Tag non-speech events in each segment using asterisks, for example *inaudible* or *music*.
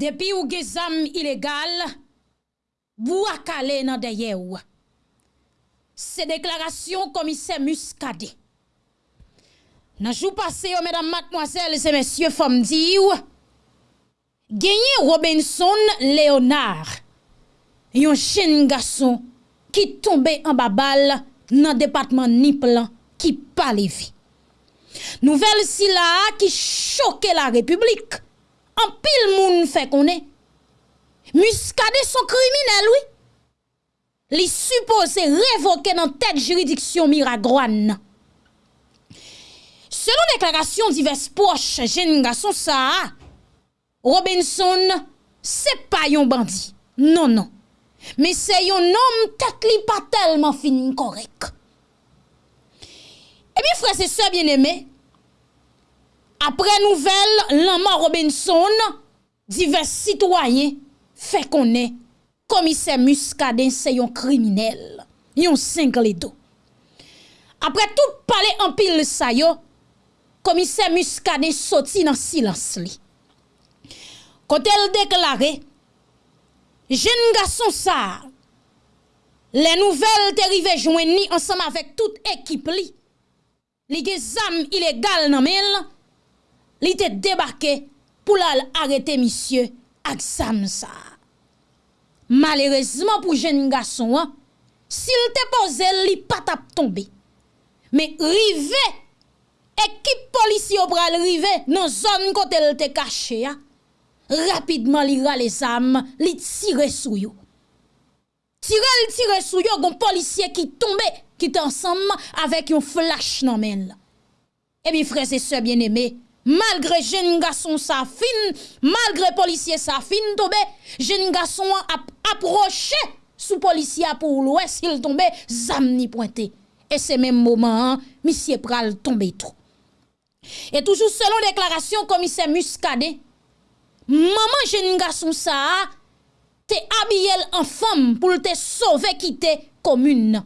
Depi ou ge zam ilegal, bou akale nan deye ou. Se deklarasyon komise muskade. Nanjou pase yo, mèdam matmoazèl, se mèsyè fòm di ou, genye Robinson Leonard, yon chen gason ki tombe an babal nan depatman Niplan ki palevi. Nouvel si la ki choke la republik, an pil moun fè konè, muskade son kriminel, oui. Li suppose revoke nan tek juridiksyon miragwan nan. Selon deklarasyon divers poche jen nga son sa, Robinson se pa yon bandi. Non, non. Me se yon nom tek li pa telman fin korek. E mi frese se bien eme, Apre nouvel, lanman Robinson, divers sitwayen, fe konen komise muskaden se yon kriminel, yon sengle do. Apre tout pale anpil sa yo, komise muskaden soti nan silans li. Kote l deklare, jen nga son sa, le nouvel terive jwen ni ansam avek tout ekip li, li ge zam ilegal nan men la, li te debake pou lal arete misye ak zam sa. Malerezman pou jen nga son an, sil te pose li patap tombe, me rive ekip polisi yo pral rive nan zon kote l te kache ya, rapidman li ra les am, li tire sou yo. Tire li tire sou yo, gon polisye ki tombe, ki te ansam avek yon flash nan men. E mi freze se bien eme, malgre jen nga son sa fin, malgre polisye sa fin tombe, jen nga son ap aproche sou polisye apou lwe, sil tombe, zam ni pointe. E se men mouman, misye pral tombe tro. Et toujou selon deklarasyon komise muskade, maman jen nga son sa, te abiyel an fam pou te sove kite komoun.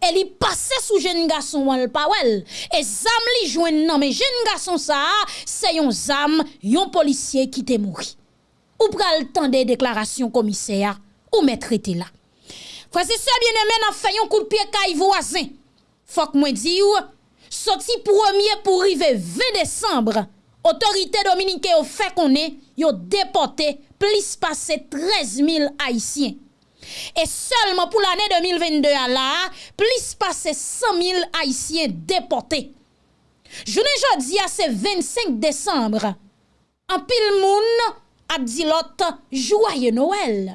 E li pase sou jen nga son wal pa wel. E zam li jwen nan, jen nga son sa, se yon zam, yon polisye kite mouri. Ou pral tan de deklarasyon komise ya, ou metre te la. Fwase se bien emen an fayon kou de piye ka yivo azen. Fok mwen di ou, Soti pwemye pou rive 20 Desembre, otorite Dominike yo fe konen yo depote plis pase 13.000 Haitien. E selman pou l'ane 2022 ala, plis pase 100.000 Haitien depote. Jounen jodi a se 25 Desembre, an pil moun ap di lot Jouaye Noël.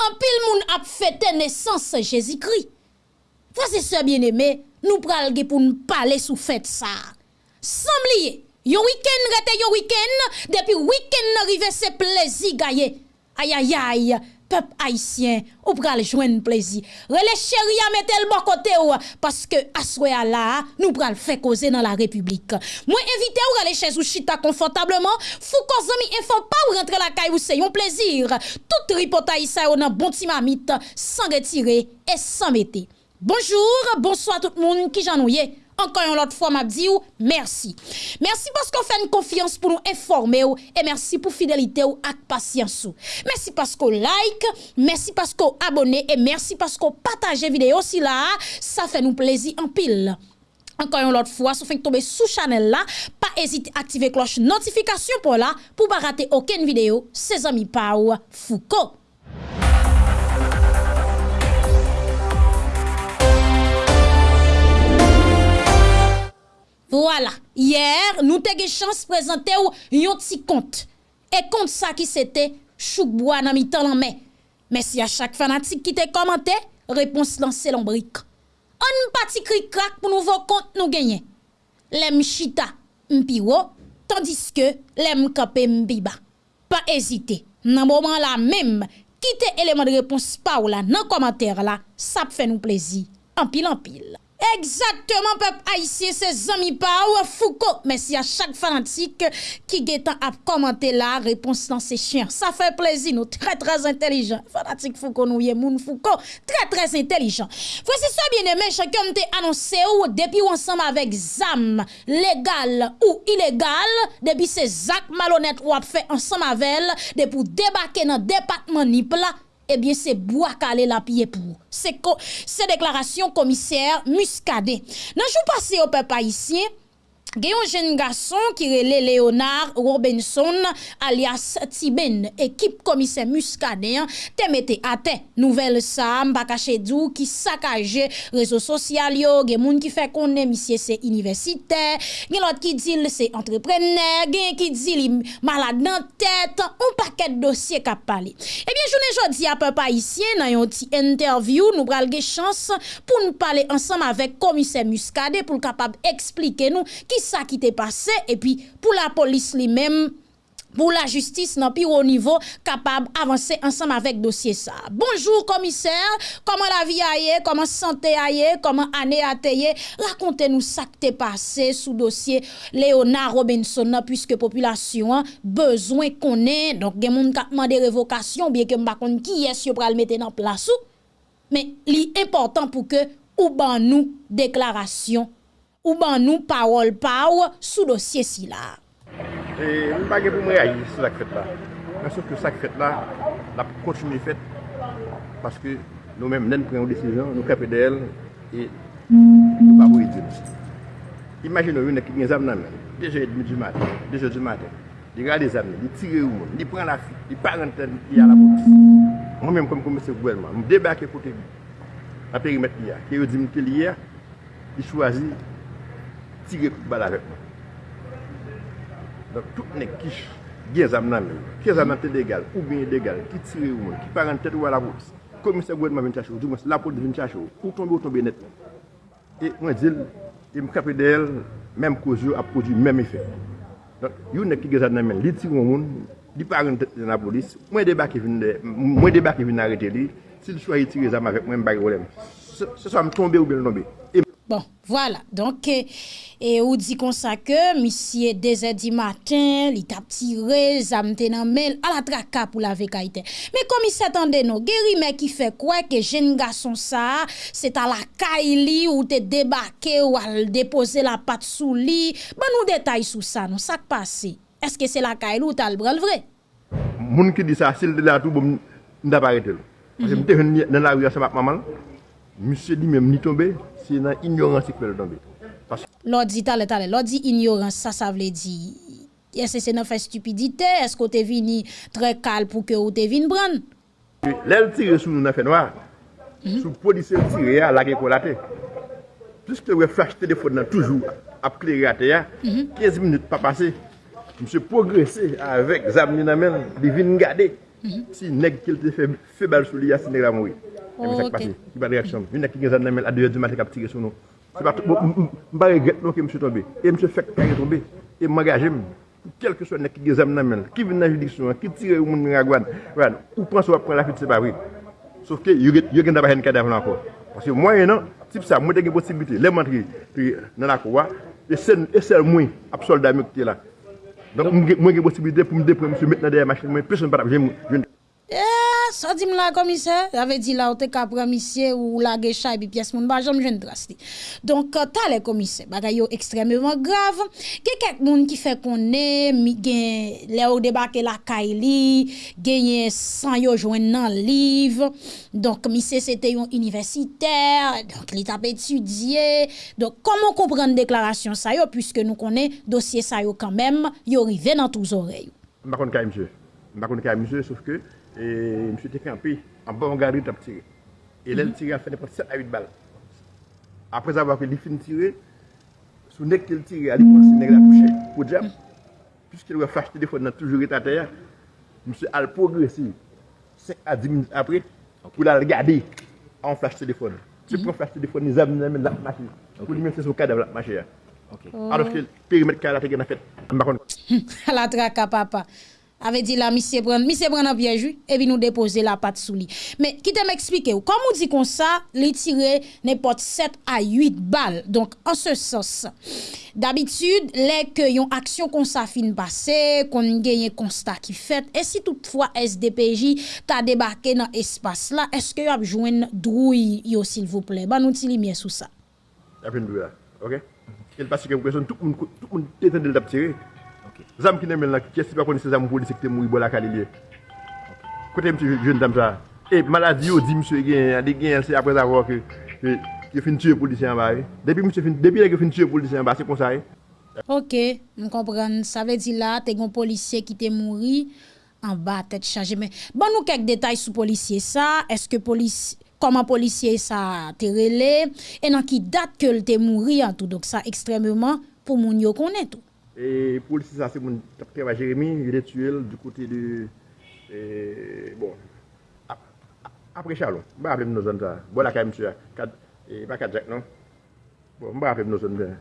An pil moun ap fete nesans Jezikri. Fase se bien eme, nou pral ge pou nou pale sou fèt sa. Sambliye, yon wiken rete yon wiken, depi wiken n'arive se plezi gaye. Ayayay, pep haisyen, ou pral jwen plezi. Rele cheri a metel bokote ou, paske aswe ala, nou pral fè koze nan la republik. Mwen evite ou rele chèz ou chita konfortableman, fou kozomi enfan pa ou rentre la kay ou se yon plezir. Tout ripota isa ou nan bonti mamit, san retire et san mette. Bonjour, bonsoir tout moun ki jan nou ye. Ankan yon lot fwa mabdi ou, mersi. Mersi paskou fè n konfians pou nou eforme ou, e mersi pou fidelite ou ak pasyans ou. Mersi paskou like, mersi paskou abone, e mersi paskou pataje videyo si la, sa fè nou plezi an pil. Ankan yon lot fwa, sou fè n tombe sou chanel la, pa ezite aktive kloche notifikasyon pou la, pou ba rate oken videyo, se zami pa ou fuko. Wala, yer nou te ge chans prezante ou yon ti kont. E kont sa ki sete choukboua nan mi tan lan me. Mesi a chak fanatik ki te komante, repons lan se lombrik. An pati kri krak pou nou vo kont nou genyen. Lem chita mpi wo, tandis ke lem kape mpi ba. Pa ezite, nan mouman la mem, kite eleman de repons pa ou la nan komante la, sa pfe nou plezi. Anpil anpil. Exactement, peuple haïtien, ses amis ou Foucault. Merci à chaque fanatique qui guettant à commenter la réponse dans ses chiens. Ça fait plaisir, nous très très intelligents. Fanatique Foucault, nous moun Foucault, très très intelligent. Voici ça bien aimé, chacun t'a annoncé ou depuis ou ensemble avec ZAM, légal ou illégal, depuis ces actes malhonnêtes ou a fait ensemble avec elle, depuis débarquer dans le département Nipla, ebyen se bo akale la piye pou. Se deklarasyon komiser muskade. Nanjou pase yo pe pa isye, gen yon jen gason ki rele Leonard Robinson alias Tiben, ekip komise muskade, te mette ate. Nouvel sam, baka chedou ki sakaje rezo sosyal yo. Gen moun ki fe konen misye se universite. Gen lot ki dil se entreprener gen ki dil malade nan tet, un paket dosye kap pale. Ebyen jounen jodi ap pa isye nan yon ti interview nou pral ge chans pou nou pale ansam avek komise muskade pou l kapab explike nou ki sa ki te pase, epi pou la polis li mem, pou la justis nan pi ou nivou, kapab avanse ansam avek dosye sa. Bonjour komiser, koman la vi a ye, koman sante a ye, koman ane a te ye, rakonte nou sa ki te pase sou dosye Leonard Robinson nan, pwiske populasyon bezwen konen, donk gen moun kapman de revokasyon, biye ke mbakon ki yes yo pral mette nan plasou, men li important pou ke ou ban nou deklarasyon ou ban nou parol pa ou sou dosye si la. E mbage pou mwen aji sou sak fèt la. Mwen souf ke sak fèt la, la pou kontinu fèt, paske nou men mnen pren ou desijon, nou kapè de el, e nou pa pou yi idil. Imagin nou yon ekip gen zam nan men, 2h30 maten, deje di maten, di gade zam nan, di tire ou moun, di pren la fi, di parenten di a la boks. Mwen men kom komise gouelman, mwen debake kote bi, apè rimet li a, ki yo di mte li a, di chwazi, tire bal avek mwen. Donk tout nek ki gen zam nan men, ki zam nan te degal, ou bin degal, ki tire ou mwen, ki paran tet ou ala wos, komise gwen mwen vin chachou, di mwen la pot vin chachou, ou tombe ou tombe net mwen. E mwen dil, e mwen kapè de el, menm kouzou ap kouzou menm efek. Donk yon nek ki gen zam nan men, li tire ou mwen, li paran tet nan la polis, mwen debak e vin de, mwen debak e vin arete li, si li chwa yi tire zam avek mwen, bagi bagè wèlèm. Se so am tombe ou bin tombe, e Bon, voilà. Donc, et ou dit comme ça que, monsieur, deux heures du matin, il t'a tiré, zamte nan mel, à la traka pour la vekaïté. Mais comme il s'attendait, non, guéri, mais qui fait quoi que jeune garçon ça, c'est à la kaili ou te débarqué ou à déposer la patte sous lit. Bon, nous détails sous ça, non, ça passé. Est-ce que c'est la kaili ou t'as le bras le vrai? Moun qui dit ça, s'il de la tout, bon, n'a pas arrêté. Parce que m'te dans la rue, ça va maman. Monsieur dit même ni tombé, se nan ignorans se kwen donbe. Lodi tale tale, lodi ignorans, sa sa vle di, ese se nan fè stupidite, esko te vini tre kal pou ke ou te vini bran? Lèl tire sou nou nan fè noa, sou polise tire ya lage kolate. Piske wè flash telefon nan toujou ap kleri ate ya, 15 minute pa pase, mse progresè avèk zam ni nan men, di vin gade, si neg kel te febal sou li ya si neg la moui. Mwen sak pati, ki pa reaksyon. Yon ek ki gen zan nan men a 2 di mati kap tire sou nou. Se pati, mba regret nou ki msè tombe. E msè fèk kare tombe. E m'engaje m. Kelke sou nek ki gen zan nan men. Ki vin nan judiksyon, ki tire ou moun ragwan. Ou pran sou ap pran la fit se pa wè. Sof ke, yon gen daba hen kadav nan akor. Paske mwen yon nan, tip sa, mwen te gen posibilite. Le mantri nan akor wè. E, e sel mwen ap solda mwen ki te la. Donk mwen gen posibilite pou m depre msè met nan deye machin mwen. Pes mwen patap jen mwen. sa di m la komise, ave di la ou te ka premisye ou la gecha epi piyes moun ba jom jen drasti. Donk euh, ta le komise, bagay yo ekstrememan grav, gen kek moun ki fe konen, mi gen le ou debake la kay li, genye san yo jwen nan liv, donk misye se te yon universiter, donk li tap etudye, donk komon kompren deklarasyon sa yo, pwiske nou konen dosye sa yo kanmem, yo rive nan touz orey. Mbakon ka msye, mbakon ka msye, souf ke, E msye te kampi, an ba an gari tap tire. E lèl mhm. tire an fè de pati 7 a 8 bal. Apre zavwa ke li fin tire, sou nek ke l tire, al pou ansi nek la pouche, pou djam. Mhm. Piske lè wè flash telefon nan toujou reta teya, msye al progresi 5 a 10 minutes apre, pou la l gade an flash telefon. Se mhm. pou an flash telefon, ni zab nan men lak machi. Pou li men se sou kadav lak machi ya. Adof oh. ke perimet ka la teke na fèt. An bakon. *laughs* Ala traka papa. avait dit là, monsieur prend, monsieur prend un piège, et puis nous déposer la patte sous lui. Mais qui t'aime expliquer, comme on dit comme ça, les tirer n'importe 7 à 8 balles. Donc, en ce sens, d'habitude, les que yon action qu'on s'affine passé, qu'on gagne constat qui fait, et si toutefois SDPJ t'a débarqué dans espace là, est-ce que y a besoin drouille, s'il vous plaît? Ben, nous t'y sous ça. Ok? Il passe que vous tout le monde, tout le monde, Zam ki nemel nan, kesi pa koni se zam polisik te mou i bola kalilye. Kote mse jen dam sa. E, maladi yo di mse gen, de gen se apre zavwa ke, ke fin tue polisyen ba. E. Depi mse fin, depi la ke fin tue polisyen ba, se kon sa e. Ok, m kompren. Sa ve di la, te gon polisye ki te mouri, an ba tet chaje. Men, ban nou kek detay sou polisye sa, eske polisye, koman polisye sa te rele, e nan ki dat ke l te mouri an tou. Donk sa ekstremement pou moun yo konen tou. Et policier ça c'est mon travail Jérémy, il est tué du côté de et, bon ap- ap- après Chalon. Bah appeler nos zones. Bon la quand même tué. Et pas 4 Jack non? Bon, bah appeler nos zones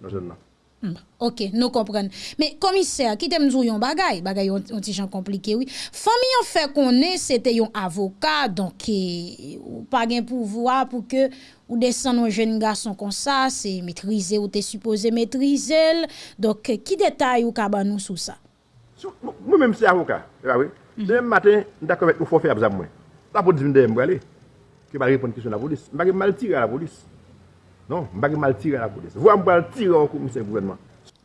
nos zones là. Hmm, Ok, nous comprenons. Mais commissaire, qui t'aime dire yon bagay, bagay yon yon ti jan compliqué, oui. Famille yon fait connaît, c'était yon avocat, donc, eh, ou pas gen pouvoir pour que ou descend un jeune garçon comme ça, c'est maîtriser ou t'es supposé maîtriser. Donc, eh, qui détail ou kaba nous sous ça? Moi-même, c'est avocat. Oui. Demain matin, d'accord avec faut faire besoin moi. La police vient de me aller. Que va répondre à question de la police? Je vais mal tirer à la police. Non, je vais mal tirer à la police. Vous allez tirer au commissaire gouvernement.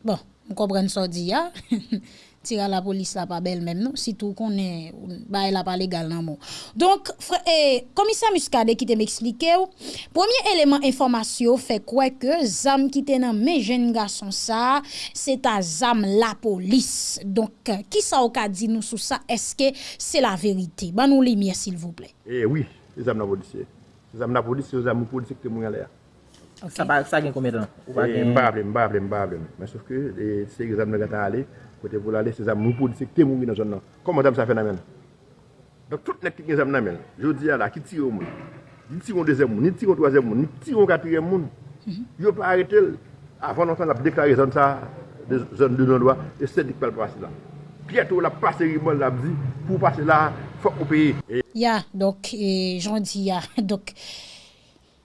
Bon, on comprend ça dit, ya. *laughs* Tira la police la pas belle même, non? Si tout qu'on est, bah, elle a pas légal, non, bon. Donc, eh, commissaire Muscadet qui te m'explique, premier élément information fait quoi que zam qui te nan mes jeunes garçons ça, c'est à zam la police. Donc, euh, qui ça au cas dit nous sur ça? Est-ce que c'est la vérité? Ban nous lumière, s'il vous plaît. Eh oui, les hommes de la police. Les hommes de la police, c'est les hommes de police qui sont là. Ok. Sa pa sa gen komè tan? Ou pa Et gen... Mba aple, mba aple, mba aple. Mais sauf que, eh, c'est les hommes de la Kote pou la lese zam moun pou disek te moun wè nan zon nan. Koman zam sa fè nan men? Dok tout nek ki gen zam nan men. Jodi ya la ki tiro moun. Ni tiro dezem moun, ni tiro toazem moun, ni tiro katirem moun. Yo pa arete l. Avon nan san la deklare zon sa, zon de non doa, e sè dik pel prasi la. Pietou la pase rimon la bzi, pou pase la, fok ou peye. Ya, dok, jondi ya, dok.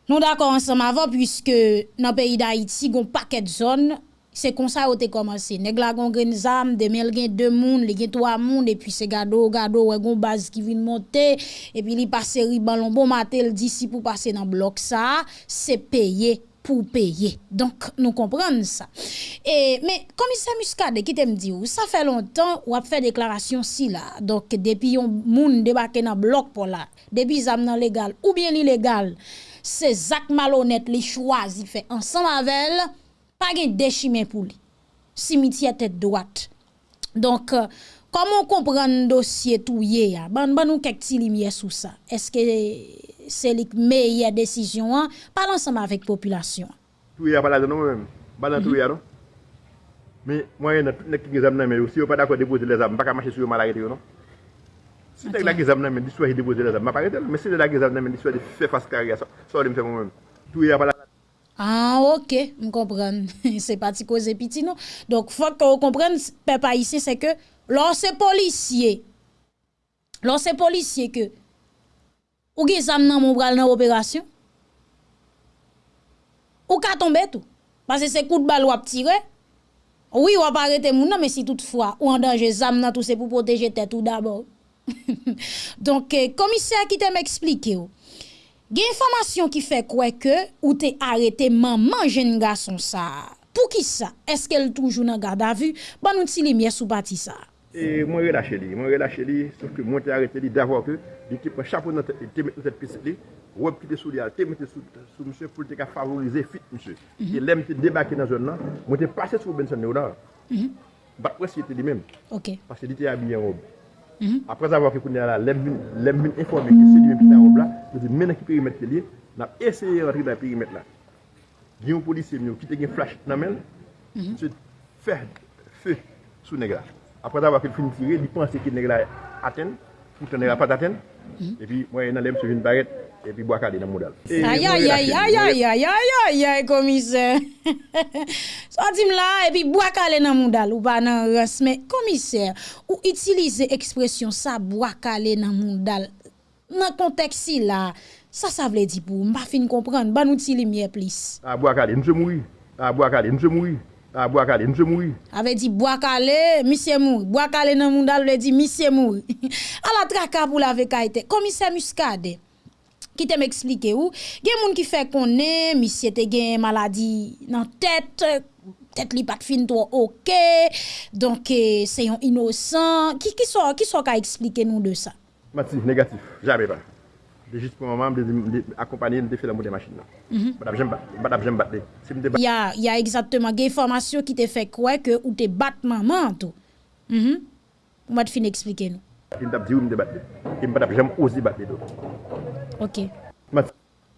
Nou dakor ansanm avon, pwiske nan peyi da Haiti, gon paket zon, c'est comme ça t'es commencé. Nèg la gon gen zam, demain il gen deux moun, il gen trois moun, et puis c'est gado, gado, ouais, gon base qui vient monter, et puis il passe riban lon bon matin d'ici pour passer dans bloc ça, c'est payé pour payer. Donc, nous comprenons ça. Et, mais, commissaire Muscade, qui t'aime dit, ça fait longtemps ou a fait déclaration si là. Donc, depuis yon moun débarqué dans bloc pour là, depuis zam légal ou bien illégal, c'est Zach malhonnête li choisi fait ensemble avec elle, pas gen déchimé pour lui. Cimetière tête droite. Donc, euh, comment comprendre dossier tout yé ya? Ban, ban nous quelques petits lumières sur ça. Est-ce que c'est la meilleure décision? Hein? Ensemble avec population. tout a pas là non même. Pas dans tout a non. Mais moi il y a tout les qui examen mais si on pas d'accord déposer les armes, pas marcher sur mal arrêter non. Si t'es là qui examen mais soit déposer les armes, pas arrêter mais si t'es là qui examen mais de faire face carrière ça, ça me fait moi-même. Tout a pas là. Ah, ok, je comprends. *laughs* c'est pas ti cause petit, non? Donc, faut que vous compreniez, peuple haïtien, c'est que, lorsque policier, lorsque policier que, ou zam nan mon bral nan opération, ou ka tomber tout? Parce que c'est coup de balle ou ap tire, oui, ou ap arrêter moun mais si toutefois, ou en danger zam nan tout, c'est pour protéger tête tout d'abord. *laughs* Donc, eh, commissaire qui te m'explique, ou, Gen informasyon ki fe kwe ke ou te arete maman jen nga son sa. Pou ki sa? Eske el toujou nan gada vu? Ban nou ti li myes ou bati sa? E mwen relache li, mwen relache li, souf ke mwen te arete li davwa ke, li te pre chapo nan te met nou te pisit li, wop ki te sou li al, te met te sou msè pou te ka favorize fit msè. Mhm. Ki lem te debake nan zon nan, mwen te pase sou Benson Neodan. Mhm. Bat wè si te li men. Ok. Pase li te abye yon wop. Mm-hmm. Après avoir fait qu'on est là, les mines informés qui se limitent en robe là, nous disons maintenant qui périmètre lié, on a essayé de rentrer dans le périmètre là. Il y a un policier qui a un flash dans la main, mm-hmm. fait feu sous le nègre. Après avoir fait fini tirer, il pensait que le nègre atteint, pourtant le nègre pas atteint. Mm-hmm. Et puis, moi, il y a un homme sur une barrette. et puis boire dans modèle. E aïe aïe aïe aïe aïe aïe aïe aïe commissaire. *laughs* Sortim là et puis boire calé dans modèle ou pas dans race mais commissaire ou utiliser expression ça boire calé dans modèle dans contexte là ça ça veut dire pour m'a fin comprendre ban outil lumière plus. Ah boire calé monsieur mouri. Ah boire calé monsieur mouri. Ah boire calé monsieur mouri. Avait dit boire calé monsieur mouri. Boire calé dans modèle veut dire monsieur mouri. *laughs* À la traka pour la vecaïté commissaire Muscade. ki te m'explike ou, gen moun ki fe konen, misye te gen maladi nan tet, tet li pat fin to ok, donke se yon inosan, ki, ki so, ki so ka explike nou de sa? Mati, negatif, jabe pa. De jist pou maman, de akompanye, de fe la mou de machin nan. Bat ap jem bat de. Ya, ya exactement, gen informasyon ki te fe kwe ke ou te bat maman to. Mati mm -hmm. fin explike nou. Ok.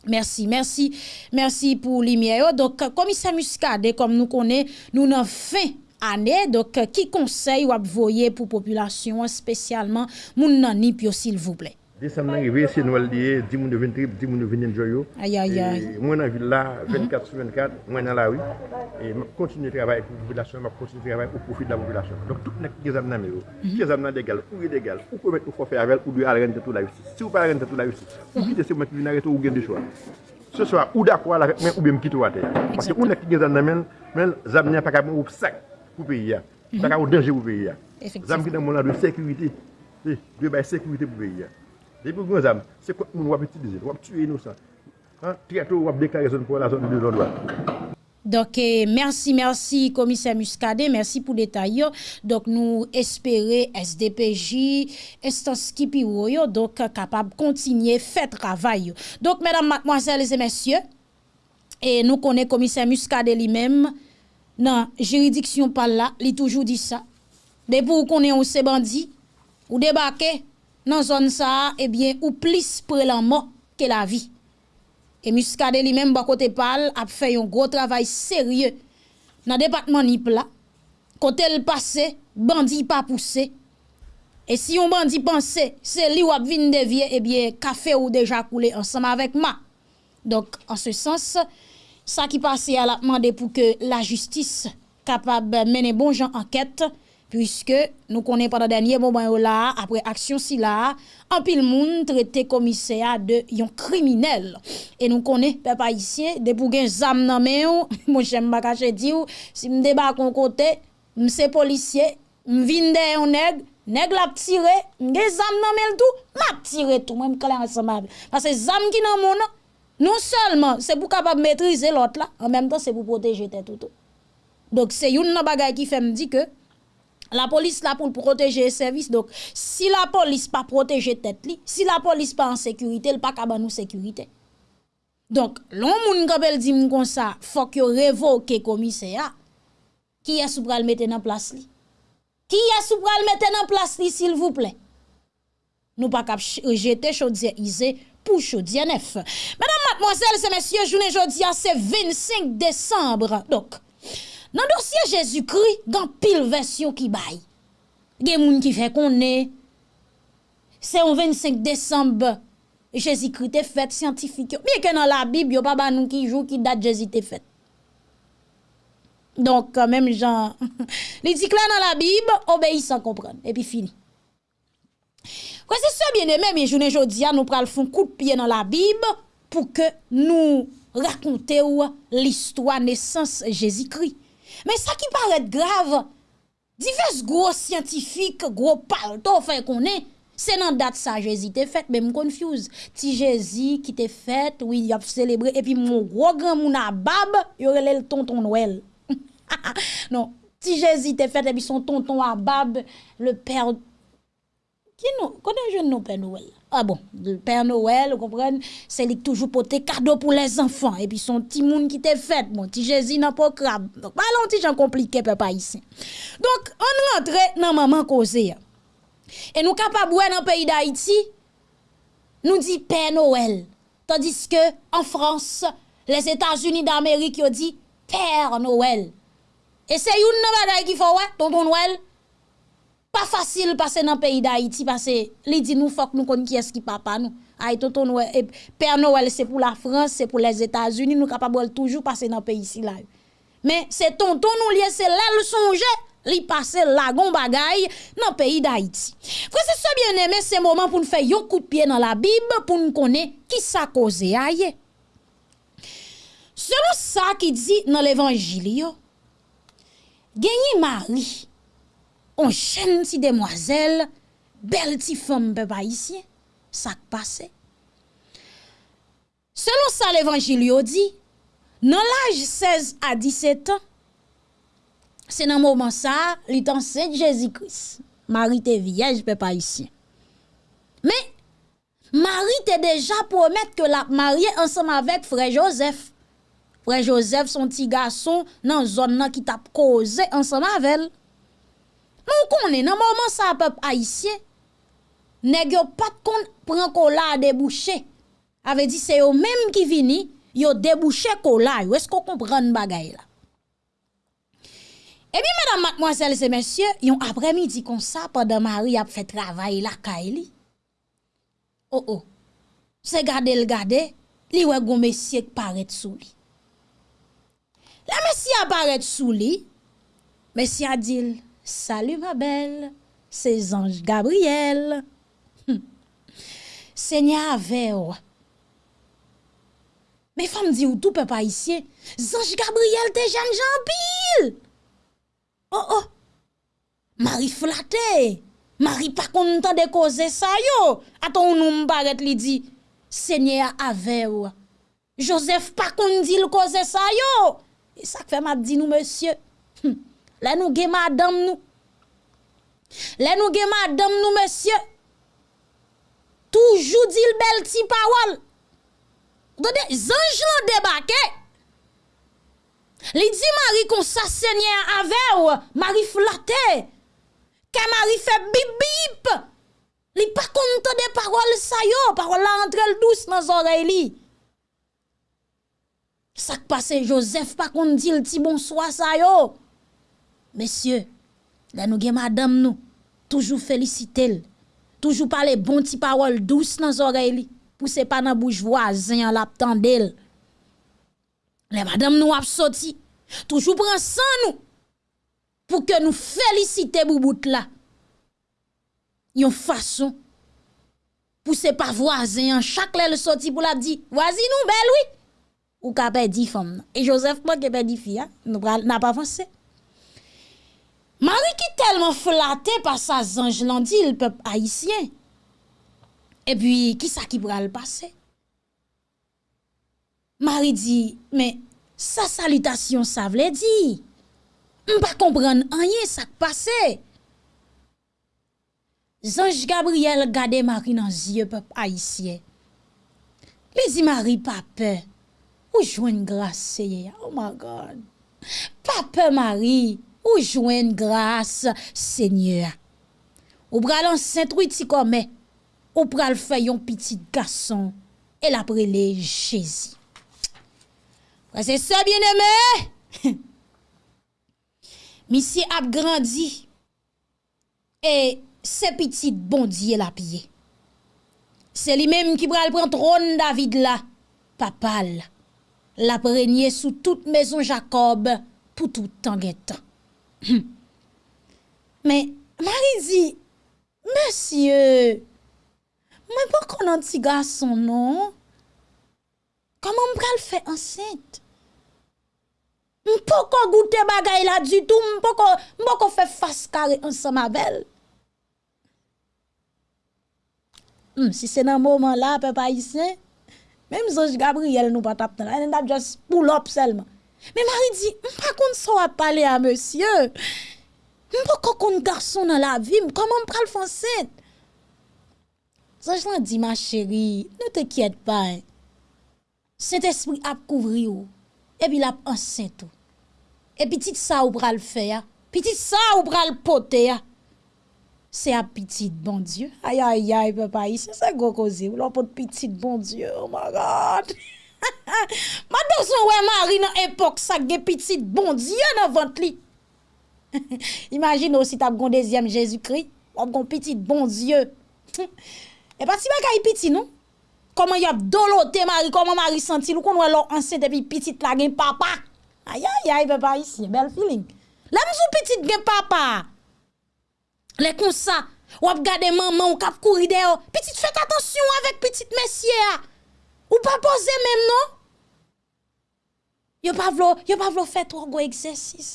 Merci, merci, merci pour lumière. Donc, commissaire Muscadet, comme nous connaissons, nous avons fin année. Donc, qui conseil ou voyez pour population, spécialement, moun nan s'il vous plaît? Descendre nan rive, se Noël liye, 10 moun de vin trip, 10 moun de vin enjoy yo. Aïe, aïe, aïe. Mwen nan villa, 24 sur 24, mwen nan la rue. E mwen kontinu travay pou populasyon, mwen kontinu travay pou profit la populasyon. Donk tout nek ki zam nan me yo. Ki zam nan degal, ou re degal, ou pou met ou fò fè avèl, ou dwe al rente tout la yusi. Se ou pa rente tout la yusi, ou ki te se mwen ki vin arreto ou gen de chwa. Se swa, ou dakwa la vek men, ou be mkito wate. Pase ou nek ki gen zam nan men, men zam nan pa ka moun ou sak pou peyi ya. Pa ka ou denje pou peyi ya. Zam ki nan moun la de sekurite, de bay sekurite pou peyi ya. Depuis que nous avons, c'est quoi nous avons utilisé, nous avons tué innocents. Hein? Très tôt, nous avons déclaré pour la zone de droite? Donc, eh, merci, merci, commissaire Muscadet, merci pour le détail. yo. Donc, nous espérons SDPJ, instance qui yo, donc, capable de continuer faire travail. Donc, mesdames, mademoiselles et messieurs, et nous connaissons commissaire Muscadet lui-même, dans juridiction par là, il toujours dit ça. Depuis qu'on est un bandit, ou débarquer dans zone ça eh bien ou plus près la mort que la vie. Et Muscadet lui-même bon côté parle a fait un gros travail sérieux. Dans le département Nip là côté le passé bandi pas poussé. Et si on bandi pense, c'est lui ou a vinn dévier eh bien café ou déjà coulé ensemble avec moi donc en ce sens ça qui passe à la demander pour que la justice capable de mener bon gens enquête Puisque nous connaissons pendant dernier moment là, après action si là, en pile monde traité commissaire de yon criminel. Et nous connaissons, peuple haïtien, depuis gen zam nan men mon j'aime pas cacher di ou si me débat kon côté, m'se policier, m'vinde yon nèg, nèg la tiré, gen zam nan men tout, m'a tiré tout, même clair ensemble. Parce que zam qui nan mon non seulement c'est pour capable maîtriser l'autre là, en même temps c'est pour protéger tout. Donc c'est une bagay qui fait me dit que la police là pour protéger les services. Donc, si la police pas protéger tête si la police pas en sécurité, elle pas capable nous sécurité. Donc, l'on moun kapel di m kon ça, faut que révoque commissaire. Qui est sous pral mettre en place? Qui est sous pral en place s'il vous plaît? Nous pas cap jeter chaudière isé pour chaudière neuf. Mesdames, mademoiselles et messieurs, journée jodi a c'est 25 décembre. Donc, dans le dossier Jésus-Christ, il y a pile version qui baille. Il y a des gens qui fait qu'on est. C'est au 25 décembre. Jésus-Christ est fait scientifique. Bien que dans la Bible, il n'y a pas nous qui joue qui date Jésus est fait. Donc, quand même, genre, les *laughs* dit dans la Bible, obéissent sans comprendre. Et puis fini. Kwa se se bien eme, mi jounen jodi an nou pral foun kout piye nan la bib pou ke nou rakonte ou l'istwa Jésus-Christ Men sa ki paret grave, divers gro scientifique, gro palto fè konen, se nan dat sa Jezi te fèt, men m konfuse. Ti Jezi ki te fèt, oui, yop celebre, epi moun gro gran moun abab, yorele l tonton Noël. *laughs* non, ti Jezi te fèt, epi son tonton abab, le père... Ki nou, konen jen nou pè Noël? Ah bon le Père Noël vous comprenez c'est lui toujours porter cadeau pour les enfants. Et puis son petit monde qui t'est fait mon petit Jésus n'a pas crabe donc pas long petit compliqué papa ici. Donc on rentre dans maman causé et nous capable dans le pays d'Haïti nous dit Père Noël. Tandis que en France les États-Unis d'Amérique ils dit Père Noël. Et c'est une bagaille qui faut ouais tonton Noël pas facile passer dans le pays d'Haïti parce que dit nous faut nous connaissons qui est qui papa nous Ay, tonton Noël, Père Noël, c'est pour la France, c'est pour les États-Unis, nous capables toujours passer dans le pays ici là. Mais c'est tonton nous lié, c'est là le songe, li passe la gon bagay dans le pays d'Haïti. Frère, c'est bien aimé, c'est moment pour nous faire un coup de pied dans la Bible pour nous connaître qui ça cause aïe. Selon ça qui dit dans l'évangile, gagné Marie, on chaîne si demoiselle, belle ti femme peuple ici ça passe. Selon ça, l'évangile dit, dans l'âge 16 à 17 ans, c'est dans le moment ça, l'étant Saint Jésus-Christ. Marie était vierge, pas ici. Mais, Marie était déjà promettre que la mariée ensemble avec frère Joseph. Frère Joseph, son petit garçon, dans zone qui t'a causé ensemble avec elle. Connaissons, dans le moment ça, peuple haïtien, nèg pas kon prend cola débouché. Avait dit c'est eux même qui vini, yo débouché cola. Est-ce qu'on comprend bagay là? Eh bien, mesdames, mademoiselles et messieurs, yon après-midi comme ça, pendant Marie a fait travail la kaili. Oh oh, c'est garder le garder, li wè monsieur qui paraît sous li. La monsieur apparaît sous li, monsieur a dit, Salut ma belle, c'est ange Gabriel. Seigneur avec Mes femmes disent ou tout peuple pas ici. Zange Gabriel te jeune Jean pile. Oh oh. Marie flattée. Marie pas content de causer ça yo. Attends nous m'barrette li dit Seigneur avec Joseph pas content de causer ça yo. Et ça fait m'a dit nous monsieur. Hm. Là nous ge madame nous. Là nous ge madame nous monsieur. Toujours dit le bel petit parole. Regardez, zange l'ont débarqué. Li dit Marie qu'on ça Seigneur avec Marie flatté. Quand Marie fait bip bip. Li pas content des paroles ça yo, parole la entre douce dans oreilles. Ça passe Joseph pas qu'on dit le petit bonsoir ça yo. Mesye, la nou gen madam nou, toujou felisite l, toujou pale bon ti parol dous nan zore li, pou se pa nan bouj voazen an lap tan del. Le madam nou ap soti, toujou pran san nou, pou ke nou felisite boubout la. Yon fason, pou se pa voazen an, chak le le soti pou la di, voazi nou bel oui, ou ka pe di fom nan. E Joseph pa ke pe di fi, nou pral na pa fonse. Mari ki telman flate pa sa zanj landi l pep haisyen. E pi, ki sa ki pral pase? Mari di, men, sa salutasyon sa vle di. Mpa kompran anye sak pase. Zanj Gabriel gade mari nan zye pep haisyen. Le di mari pape, ou jwen graseye, oh my God. Pape mari, ou joindre grâce, Seigneur? Ou pral Saint-Louis comme? Ou pral faire un petit garçon? Et l'après Jésus. C'est ça bien aimé. *laughs* Monsieur a grandi et c'est petit bon Dieu la pied. C'est lui-même qui pral prendre trône David là, papa la sous toute maison Jacob pour tout temps *coughs* Men, mari di, Monsye, mwen pou kon an ti gason non? Koman m pral fè ansente? M pou kon goute bagay la du tout, m pou kon, kon fè faskare ansan ma bel. M, si se nan mouman la, pe pa yise, mèm zonj Gabriel nou pa tap nan, ane dap just pull up selman. Men mari di, mpa kon so ap pale a monsye. Mpa kon kon garson nan la vi, mkoman mpral fonset. Zanj lan di, ma chéri, nou te kiet pa. Sent espri ap kouvri ou, epi lap ansent ou. Epi tit sa ou pral fe ya, pitit sa ou pral pote ya. Se ap pitit bon dieu, ayayay ay, papa, se se go koze ou, lopot pitit bon dieu, oh my god. *laughs* Madoson wè mari nan epok sa ge pitit bon diye nan vant li. *laughs* Imagine osi tap gon dezyem Jésus-Kri, wap gon pitit bon diye. *laughs* E pati baka yi piti nou? Koman yop dolote mari, koman mari senti lou kon wè lò ansen tepi pitit la gen papa. Ayay, ayay, beba isi, bel feeling. La mzou pitit gen papa. Le kon sa, wap gade maman, wap kap kouri deyo. Pitit fèk atensyon avèk pitit mesye a. Ou pa pose mèm non? Yo pa vlo, yo pa vlo fèt wò go eksersis.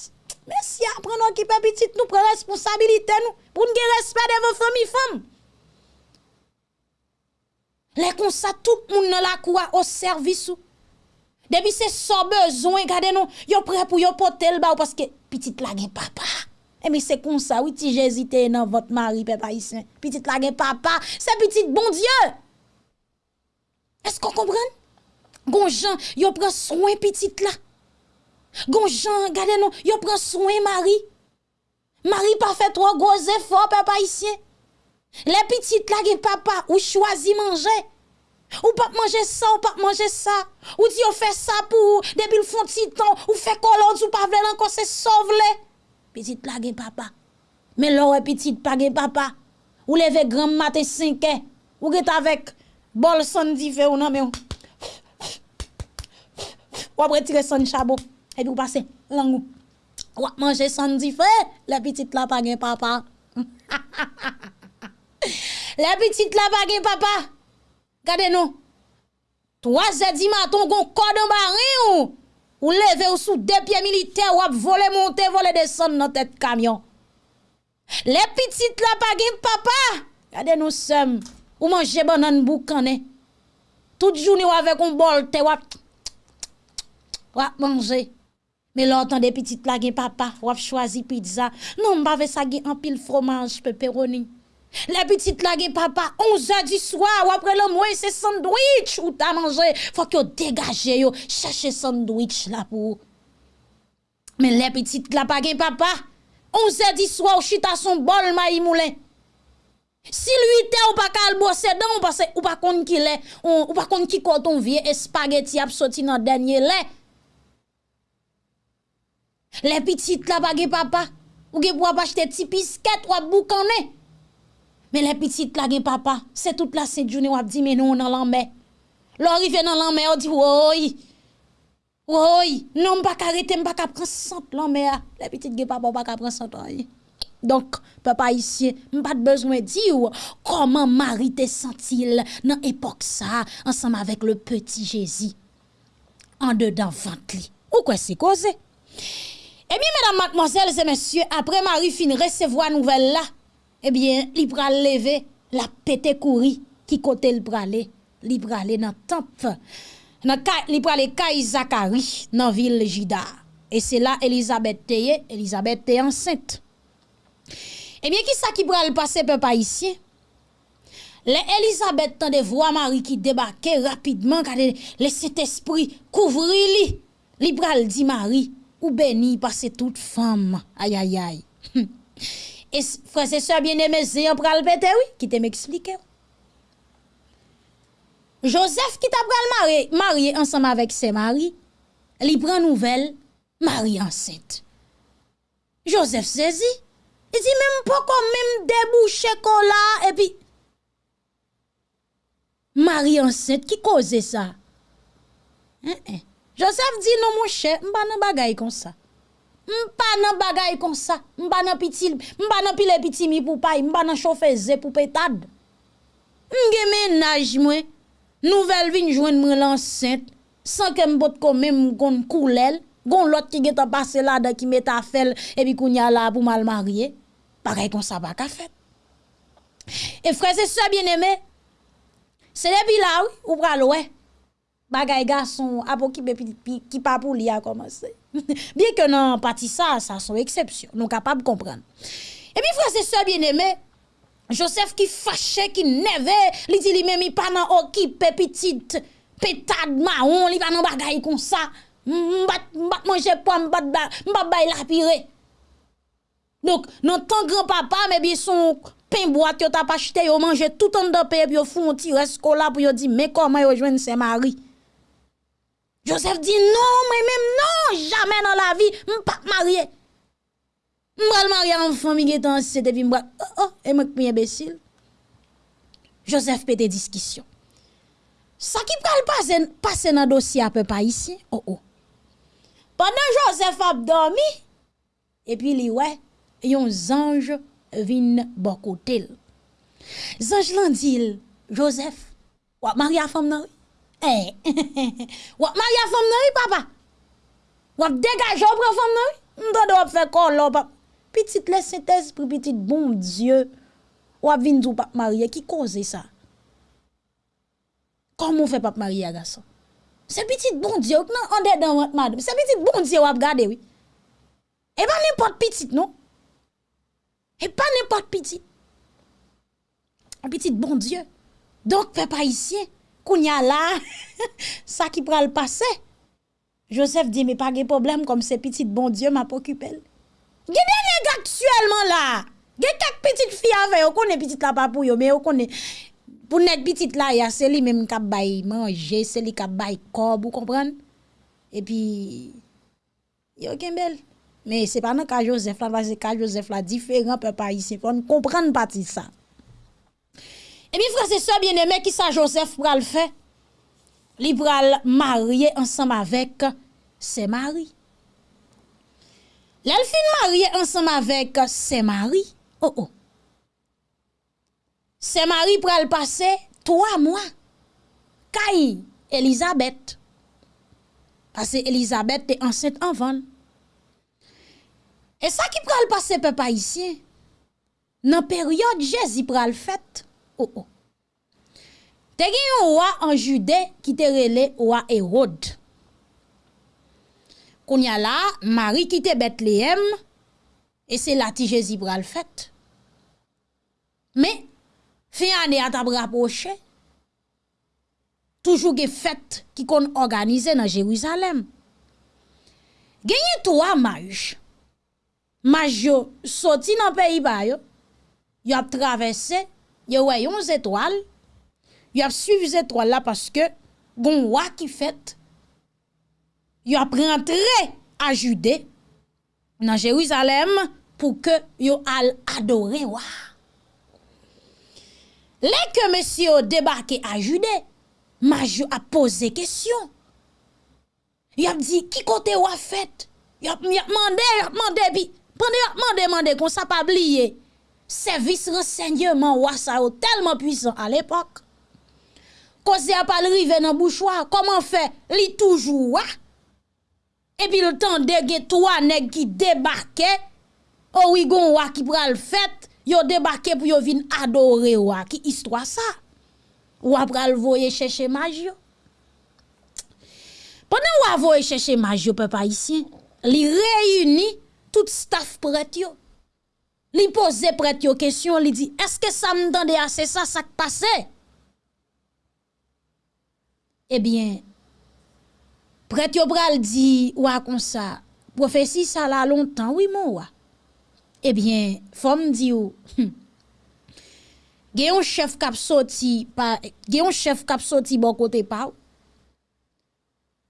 Mesye apren wò ki pe pitit nou pre responsabilite nou. Poun gen respè de vò fèmi fèm. Le kon sa, tout moun nan la kouwa o servis ou. Depi se so bezon, gade nou, yo pre pou yo potel ba ou paske pitit la gen papa. Emi se kon sa, witi jesite nan vot mari pe pa isen. Pitit la gen papa, se pitit bon die. Esko kompren? Gon jan, yo pren souen pitit la. Gon jan, gade nou, yo pren souen mari. Mari pa fet wak goze fò pe pa isen. Le pitit la gen papa ou chwazi manje. Ou pap manje sa, ou pap manje sa. Ou di yo fe sa pou debil fon titan. Ou fe kolon ou pa vle se sovle. Pitit la gen papa. Men lor e pitit pa gen papa. Ou leve gram mate sinke. Ou get avek bol son di fe ou nan men ou. Ou retire son chabot, et puis ou passe langou. Ou manger son di fe, la petite la pa gen papa. *laughs* la petite la pa gen papa. Gade nou. 3 heures du matin, gon cordon barré ou. Ou leve ou sous deux pieds militaires ou ap voler monter, voler descendre dans tête camion. Les petites la pa gen papa. Gade nous sommes. Ou manje banan boukane. Tout jouni ou avek un bol te wap. Wap manje. Me lontan de pitit la gen papa. Wap chwazi pizza. Non mbave sa gen anpil fromaj peperoni. Le pitit la gen papa. 11 di swa wap re lom wey se sandwich ou ta manje. Fok yo degaje yo. Chache sandwich la pou. Me le pitit la pa gen papa. 11 di swa ou chita son bol ma yi moulen. Si lui te ou pa kal bosse dan, ou pas ou pas kon ki le, ou, ou pas kon ki koton vie espageti ap soti nan denye le. Le pitit la pa ge papa, ou ge pou ap achete ti pisket ou ap boukane. Men le pitit la ge papa, se tout la se djouni ou ap di menon nan lanme. Lor i nan lanme ou di woy, woy, non mpa karete mpa kapren sant lanme a. Le pitit ge papa mpa kapren sant lanme. Donk, papa isye, mpa te bezwen di ou, koman mari te sentil nan epok sa, ansam avek le peti jezi, an de dan vant li. Ou kwen se koze? E mi, medan matmozèl, zè mensye, apre mari fin resevo a nouvel la, Ebyen, li pral leve la pete kouri ki kote l prale. Li prale nan temp. Li prale kay Zakari nan vil jida. E se la Elisabeth Elisabeth teye ansente. Eh Ebyen, ki sa ki pral pase pe pa isye? Le Elisabeth tan de vwa mari ki debake rapidman kade le set espri kouvri li. Li pral di mari, ou beni pase tout fam. Ayayay. Hm. *laughs* E frase se bieneme ze yon pral pete wii, ki te m'explike wii. Joseph ki ta pral mari, mari ansam avek se mari, li pran nouvel, mari anset. Joseph sezi, E di mèm pou kon mèm debouche kon la, e pi... Mari anset, ki koze sa? Eh. eh. Joseph di nou mwen chè, mba nan bagay kon sa. M'pa nan bagay kon sa. m'pa nan pitil, mba nan pile pitimi pou pay, m'pa nan chofeze pou petad. Mge menaj mwen, nouvel vin jwen mwen lanset, san ke mbot kon mèm kon koulel, Gon lot ki geta pase la da ki meta fel, e pi koun ya la pou mal mariye. Pareil comme ça, pas fait. Et frères et sœurs bien-aimés, c'est depuis là, oui, ou pral, ouais. Bagay garçon, apo qui qui pas pour lui a commencé. *laughs* Bien que non, parti ça, ça sont exceptions. Nous capables de comprendre. Et puis, frères et sœurs bien-aimés, Joseph qui fâché, qui neve, li dit lui-même, il pas nan occupé petite pétade marron, il pas nan bagay comme ça. M'bat, m'bat manger pomme, m'bat, m'bat bay la pire. Donk, nan tan gran papa, me bi son pen boat yo tap achete, yo manje tout an da pe, yo foun ti reskola, pou yo di, me koman yo jwen se mari. Joseph di, non, mwen mèm, non, jamè nan la vi, mwen pa marye. Mwen pral marye an fami getan si se te vi mwen, oh, oh, e mwen kwenye besil. Joseph pete diskisyon. Sa ki pral pase nan dosye apè pa isi, oh oh. Pendan Joseph ap dormi, epi li wè, yon zanj vin bokotel. Zanj lan dil, Joseph, wap maria fòm nan? Wè? Eh, *laughs* wap maria fòm nan wè, papa? Wap degaj wap re fòm nan? Mdo de wap fè kol lò, papa? Pitit lè setez, pitit bon dieu, wap vin djou pap maria, ki koze sa? Koman fè pap maria gason? Se pitit bon diyo, kman ande dan wot madem, se pitit bon diyo wap gade wè. E pa nèmpot pitit nou? Et pas n'importe petit. Un petit bon Dieu. Donc, fais pas ici. Kounya là, *laughs* ça qui pral passer. Joseph dit, mais pas de problème, comme ces petites bon Dieu m'a occupé. Gede nèg actuellement là. Gede quelques petites filles avec, on connaît petite là pas pour yo, mais on connaît pour net petite là, ya c'est lui même qui bay manger, c'est lui qui bay corps, vous comprenez? Et puis yo kembel. Bel. Me se pa nan ka Joseph la, vase ka Joseph la, diferent pe pa isi, pou an kompran pati sa. E mi frase se bien eme ki sa Joseph pral fe, li pral marye ansam avek se mari. Lel fin marye ansam avek se mari, oh oh. Se mari pral pase, 3 mwa, kay Elisabeth. Pase Elisabeth te anset anvan. E sa ki pral pase pe pa isye, nan peryode Jezi pral fet, oh oh. Te yon wak an jude ki te rele wak erod. Koun ya la, mari ki te bet le em, e se la ti Jezi pral fet. Me, Fe ane at ap rapoche, toujou ge fet ki kon organize nan Jeruzalem. Genye tou a maj, maj yo soti nan peyi bayo, yo ap travesse, yo wè yon zetwal, yo ap suivi la paske gon wak ki fet, yo ap rentre a jude nan Jeruzalem pou ke yo al adore wak. Lè ke mèsy yo debake a jude, maj yo ap pose kesyon. Yo ap di, ki kote wafet? Yo ap mande, yo ap mande, pi pande yo ap mande, mande kon sa pa bliye. Servis rensegnyeman wasa yo telman pwisan al epok. Koze ap alrive nan bouchwa, koman fe li toujou wak? E pi le tan dege towa neg ki debake, ou i gon wak ki pral fet, Yo debake pou yo vin adore wak ki istwa sa. Wap pral voye chèche maj yo. Ponen wap voye chèche maj yo pe pa isi, li tout staff pret yo. Li pose pret yo kesyon, li di, eske sa mdande ase sa sak pase? Ebyen, pret yo pral di wak kon sa, profesi sa la lontan, wimon wak. Ebyen, fòm di ou, gen yon chef kap soti bon kote pa ou,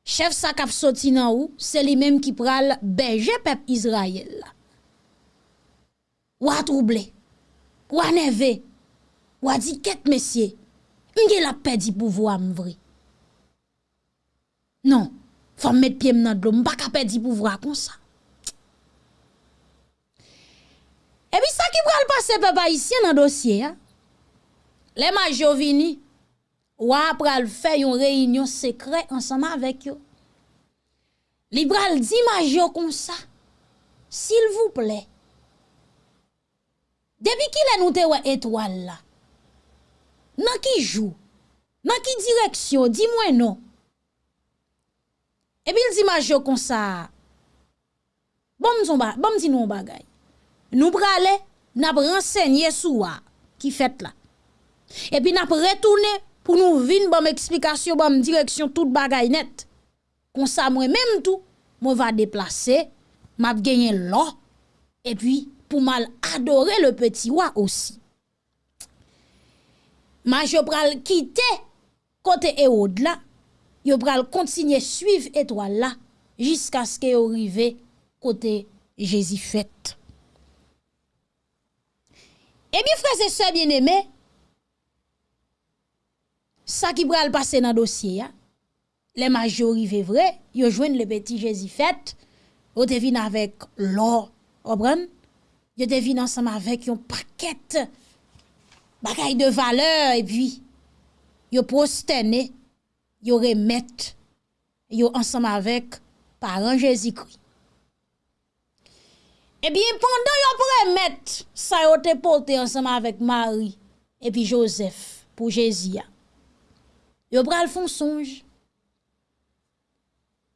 chef sa kap soti nan ou, se li menm ki pral beje pep Izrael la. Ou a trouble, ou a neve, ou a di ket mesye, mge la pedi pou vwa mvri. Non, fòm met piem nan dlo, mba ka pedi pou vwa kon sa. E bi sa ki pral pase pep Haitien nan dosye ya, le ma jovini, wap pral fe yon reynyon sekre ansama vek yo. Li pral di majo kon sa, sil vouple. Depi ki le nou te we etwal la, nan ki jou, nan ki direksyon, di mwen nou. E pi li di majo kon sa, bom di nou bagay. Nou prale, nap rensegne sou wa ki fet la. E pi nap retoune pou nou vin bom eksplikasyon, bom direksyon tout bagay net. Konsa mwen menm tou, mwen va deplase, map genye lò, e pi pou mal adore le peti wa osi. Ma jo pral kite kote e od la, yo pral kontinye suiv etwal la, jiska ske yo rive kote jezi fet. E mi freze se bien eme, sa ki pral pase nan dosye ya, le majori ve vre, yo le beti jezi fet, yo te avèk lò, obran, yo te ansam avèk yon paket, bakay de valeur, e pi, yo prostene, yo remet, yo ansam avèk, paran jezi kri. E bi, pandan yo premet, sa yo te pote ansam avèk Mari, e pi Joseph, pou jezi ya, yo pral fon sonj.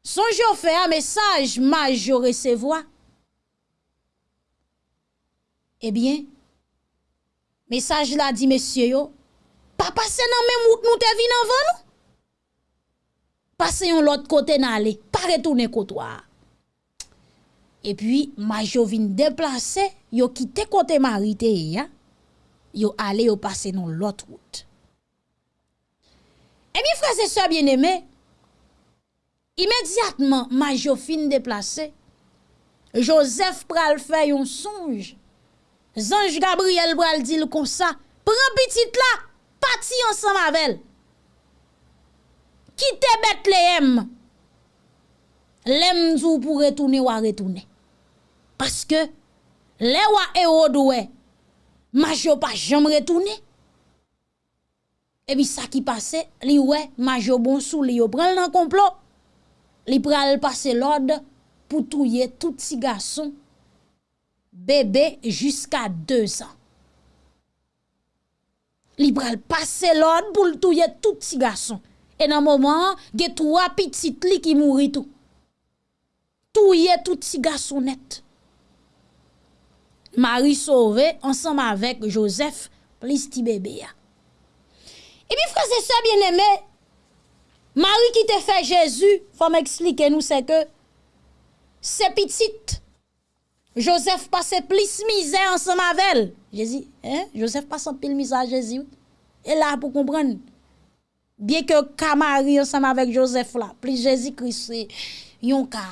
Sonj yo fè a mesaj maj yo resevoa. Eh Ebyen, mesaj la di mesye yo, pa pase nan men mout nou te vi nan van nou. Pase yon lot kote nan ale, pa retounen kotwa. E pi, maj yo vin deplase, yo kite kote marite ya, yo ale yo pase nan lot wout. E se bien eme, imediatman ma jo fin deplase, Joseph pral fè yon sonj, zanj Gabriel pral dil kon sa, pran pitit la, pati ansan mavel, kite bet le em, lem zou pou retoune wa retoune, paske le wa e odwe, ma jo pa jom retoune, epi sa ki pase, li we majo bon sou li yo pral nan complot. Li pral pase l'od pou touye tout si gason, bebe jusqu'à 2 ans. Li pral pase l'od pou touye tout si gason. E nan mouman, ge tou apitit li ki mouri tou. Touye tout si gason net. Marie sauve, ansam avek Joseph, plis ti bebe ya. E pi frase se bien eme, mari ki te fe Jezu, fwa m ekslike nou se ke, se pitit, Joseph pase plis mize ansan mavel. Jezi, Joseph pase pil mize a Jezu. E la pou kompren, bie ke ka mari ansan mavel Joseph la, plis Jezi kris, yon ka,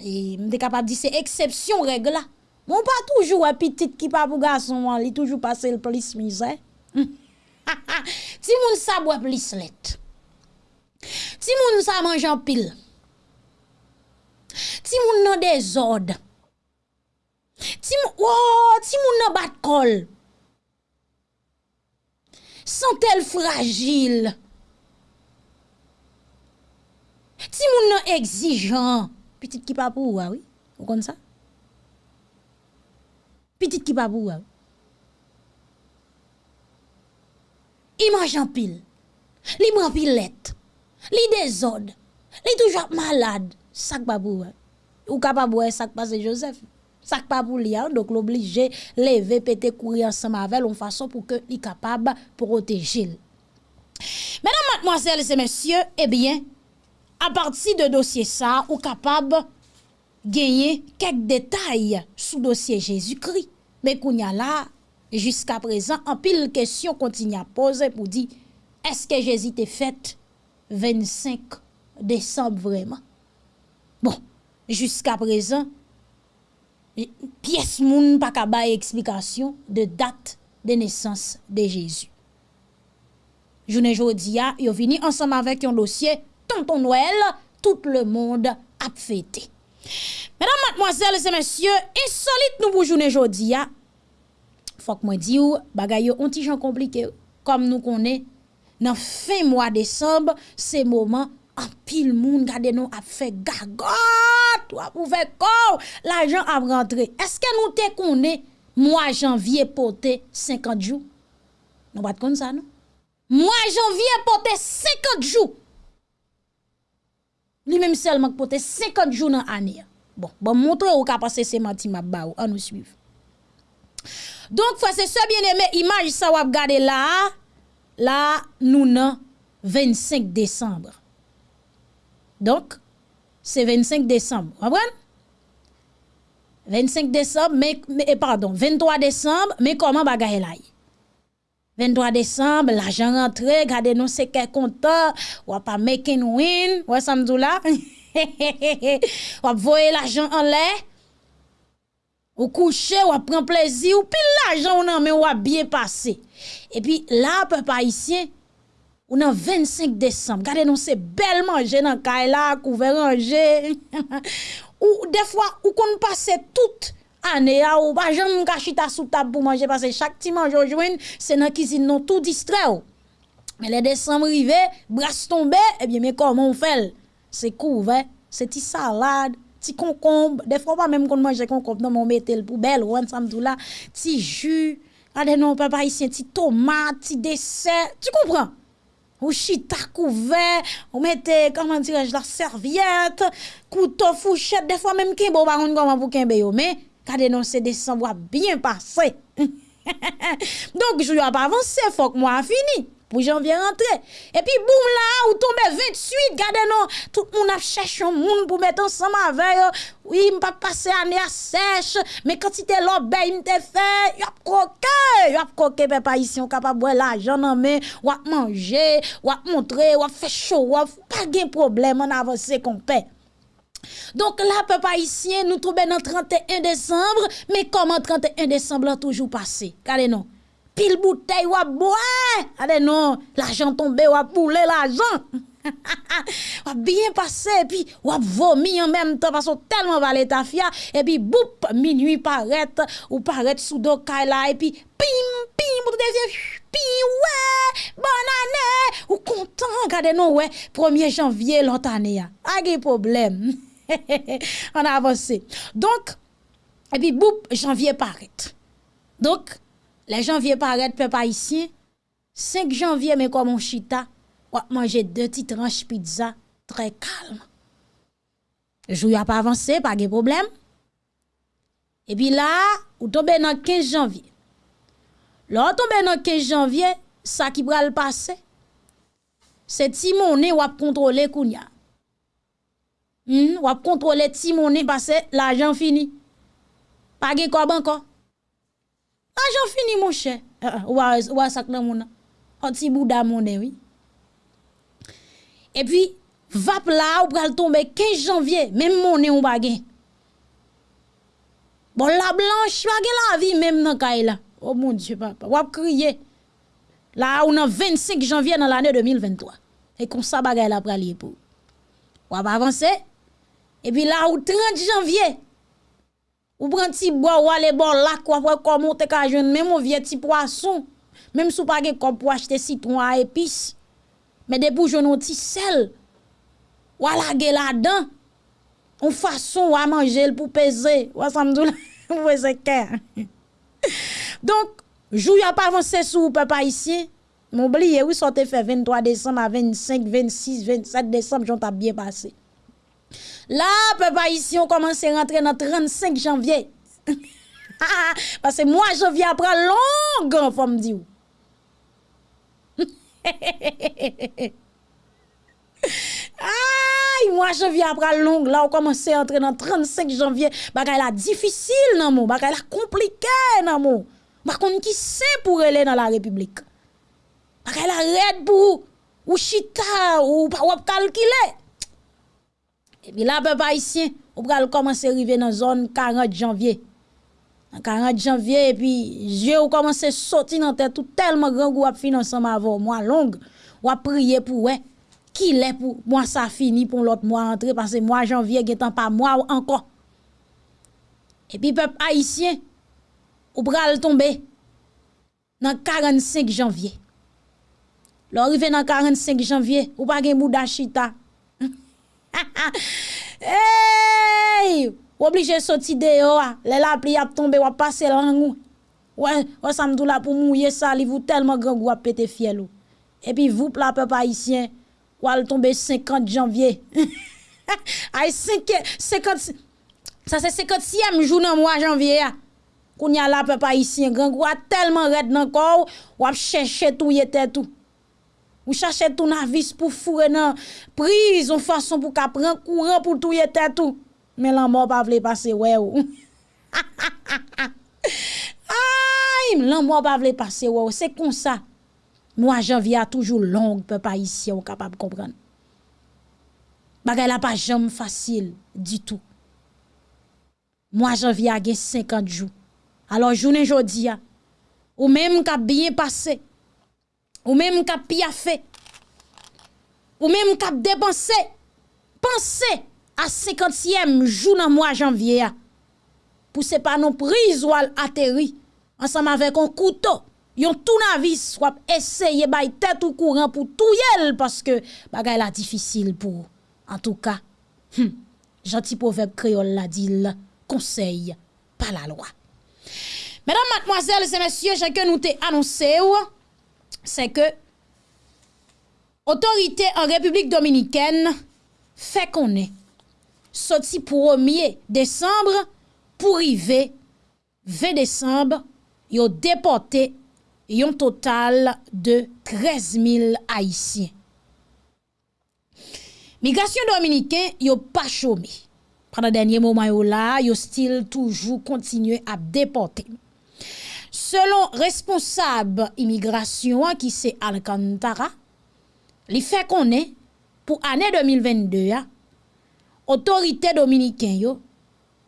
m de kapab di se eksepsyon regla. Moun pa toujou a pitit ki pa pou gason, li toujou pase l plis mize. *laughs* ti moun sa bwa plis let. Ti moun sa manjan pil. Ti moun nan dezod. Ti, oh, ti moun nan bat kol. Santel fragil. Ti moun nan exijan. Petit ki pa pou wawi. Ah ou kon sa? Petit ki pa pou wawi. Ah I manjan pil, li man pil let, li dezod, li toujwa malad, sak pa pou we. Ou ka pa pou sak Joseph, sak pa pou li an, dok l'oblige leve pete kouri an se mavel, ou fason pou ke li kapab protejil. Menan matmoazel se mensyo, ebyen, a parti de dosye sa, ou kapab genye kek detay sou dosye Jezu-Kri. Me kounya la, Juska prezant, an pil kèsyon kontinye a pose pou di, eske Jezi te fèt 25 Desembre vreman? Bon, juska prezant, piyes moun pa kabaye eksplikasyon de dat de nesans de Jezi. Jounen jodi ya, yo vini ansam avèk yon dosye, tonton Noël, tout le monde ap fète. Mèdam matmoazèl, se mèsyè, insolite nou pou jounen Fok mwen di ou, bagay onti jan komplike ou. Kom nou konen, nan fin mwa Desembe, se mouman, an pil moun gade nou ap fe gagot, ou fe kou, la jan ap rentre. Eske nou te konen, mwa janvye pote 50 jou? Nou bat kon sa nou? Mwa janvye pote 50 jou! Li menm selman pote 50 jou nan ane. Bon, bon montre ou ka pase se mati map ba ou, an nou suiv. Donk fwa se se bien eme imaj sa wap gade la, la nou nan 25 Desembre. Donk, se 25 Desembre, wapwen? 25 Desembre, me, me, eh, pardon, 23 Desembre, me koman bagay la 23 Desembre, la jan rentre, gade nou se ke konta, wap a make and win, wè samdou la, wap voye la jan an lè, Ou couché, ou prend plaisir, ou pile l'argent, ou nan ou a bien passé. Et puis là, peuple haïtien, ou nan 25 décembre, regardez nous c'est belle manger dans kaila, couvert ranger. *laughs* ou des fois, ou qu'on passe toute année à ou pas jamais kachita sous table pour manger parce que chaque petit mange jouen, c'est dans cuisine non tout distrait. Oh. Mais les décembre arrivé, brasse tombé, eh bien mais comment on fait C'est couvert, c'est petite salade ti concombre, des fois pas même qu'on mange concombre, non, on mettait le poubelle, ou non, un samedi là, ti jus, allez non, papa ici, ti tomate, ti dessert, tu comprends? Ou chita couvert, on mettait, euh, comment dirais-je, la serviette, couteau, fourchette, des fois même qu'il bon, on comment pour qu'il mais, quand non, c'est décembre, bien passé. *laughs* Donc, je vais pas avancer, faut que moi fini. Pou janvye rentre. E pi boum la, ou tombe 28, gade nou, tout moun ap chèche yon moun pou mette ansama veyo, ou yi mpa pase ane a sèche, me kantite lò bey mte fè, yop koke, yop koke pe pa isi, yon kapab wè la jan anme, wap manje, wap montre, wap fè chou, wap pa gen problem an avanse kon pe. Donk la pe pa isi, nou troube nan 31 Desembre, me koman 31 Desembre la toujou pase, gade nou. Pile bouteille wap boire. Allez non, l'argent tombé wap boule l'argent. *laughs* wap bien passé et puis wap vomi en même temps parce que tellement valé ta fia et puis boup minuit paraît ou paraît sous do là et puis pim pim ou pim ouais bonne année. Ou content regardez non ouais 1er janvier l'autre année a pas problème. *laughs* On a avancé. Donc et puis boup janvier paraît donc Le janvye paret pe pa isyen, 5 janvye men kwa moun chita, wap manje 2 ti tranche pizza, tre kalm. Jou ya pa avanse, pa ge problem. E pi la, ou tombe nan 15 janvye. Lò tombe nan 15 janvye, sa ki pral pase, se ti mounen wap kontrole kounya. Hmm, wap kontrole ti mounen pase, la jan fini. Pa ge kob anko. Ajan fini mouche, ou a sak nan mounan, an ti bouda oui. E pi, vap la ou pral tombe 15 janvye, men mounen ou bagen. Bon, la blanche, bagen la vi, men nan kay la. Oh moun die papa, wap kriye. La ou nan 25 janvye nan l'anè 2023. E kon sa bagay la pral ye pou. Wap avanse. E pi la ou 30 janvye. Ou pran ti bo wale bon lak wapre komon te ka jwen mèm ou vie ti poason. Mèm sou pa gen kom pou achete sitron a epis. Mè depou jwen ou ti sel. Wala gen la dan. Ou fason ou a manje l pou peze. Ou a samdou la *laughs* ou e kè. Donk, jou ya pa avanse sou ou pe pa isye. M'oubliye, ou sote fe 23 décembre a 25, 26, 27 décembre, j'en t'a bien passé. La, pe pa isi, on komanse rentre nan 35 janvye. Pase mwa janvye apra long, fòm di ou. Ay, mwa janvye apra long, la, on komanse rentre nan 35 janvye. Baka la difisil nan mou, baka la komplike nan mou. Bakon ki se pou rele nan la republik. Baka la red pou ou chita ou wap kalkile. E pi la pe pa isyen, ou pral komanse rive nan zon 40 janvye. 40 janvye, e pi je ou komanse soti nan tè tout telman gran gou ap finanse ma vò mwa long. Ou ap priye pou wè, ki lè pou mwa sa fini pou lot mwa antre, pase mwa janvye getan pa mwa ou anko. E pi pe pa isyen, ou pral tombe nan 45 janvye. Lò rive nan 45 janvye, ou pa gen mou da chita. *laughs* hey! Oblige soti deyo a. Le la pli ap tombe wap pase langou. ou. wè samdou la pou mouye sali vou telman gangou ap pete fiel ou. E pi vou pla pe pa isyen. Wè al tombe 50 janvye. Ay 5, 50, sa se 50e jounan mwa janvye a. Koun ya la pe pa isyen gangou a telman red nan kou. Wap chèche tou yete tou. Ou chache tounavis pou fure nan prison fason pou ka pren kouran pou touye tetou. Men lan mò pa vle pase wè ou. Ay, lan mò pa vle pase wè ou. Se kon sa, mwa janvi a toujou long pe pa isye ou kapab kompran. Bagay la pa jom fasil di tou. Mwa janvi a gen 50 jou. Alors jounen jodi ya, ah, ou menm kap biye pase, Ou menm ka pi a fe, ou même cap dépenser, pensez à 50e jour dans mois janvier, pour ce pas non prise ou atterri, ensemble avec un couteau, yon tout soit essayer bay tête ou courant pour tout yel, parce que bagay la difficile pour, en tout cas, hum, gentil proverbe créole la dit, conseil, pas la loi. Mesdames, mademoiselles et messieurs, j'ai nous t'ai annoncé, c'est que autorité en République dominicaine fait qu'on est sorti 1er décembre pour arriver 20 décembre, ils ont déporté un total de 13 000 Haïtiens. Migration dominicaine, ils n'ont pas chômé. Pendant le dernier moment, ils ont still toujours continué à déporter. Selon responsable immigration qui c'est Alcantara, li fait qu'on est pour année 2022 autorité dominicaine yo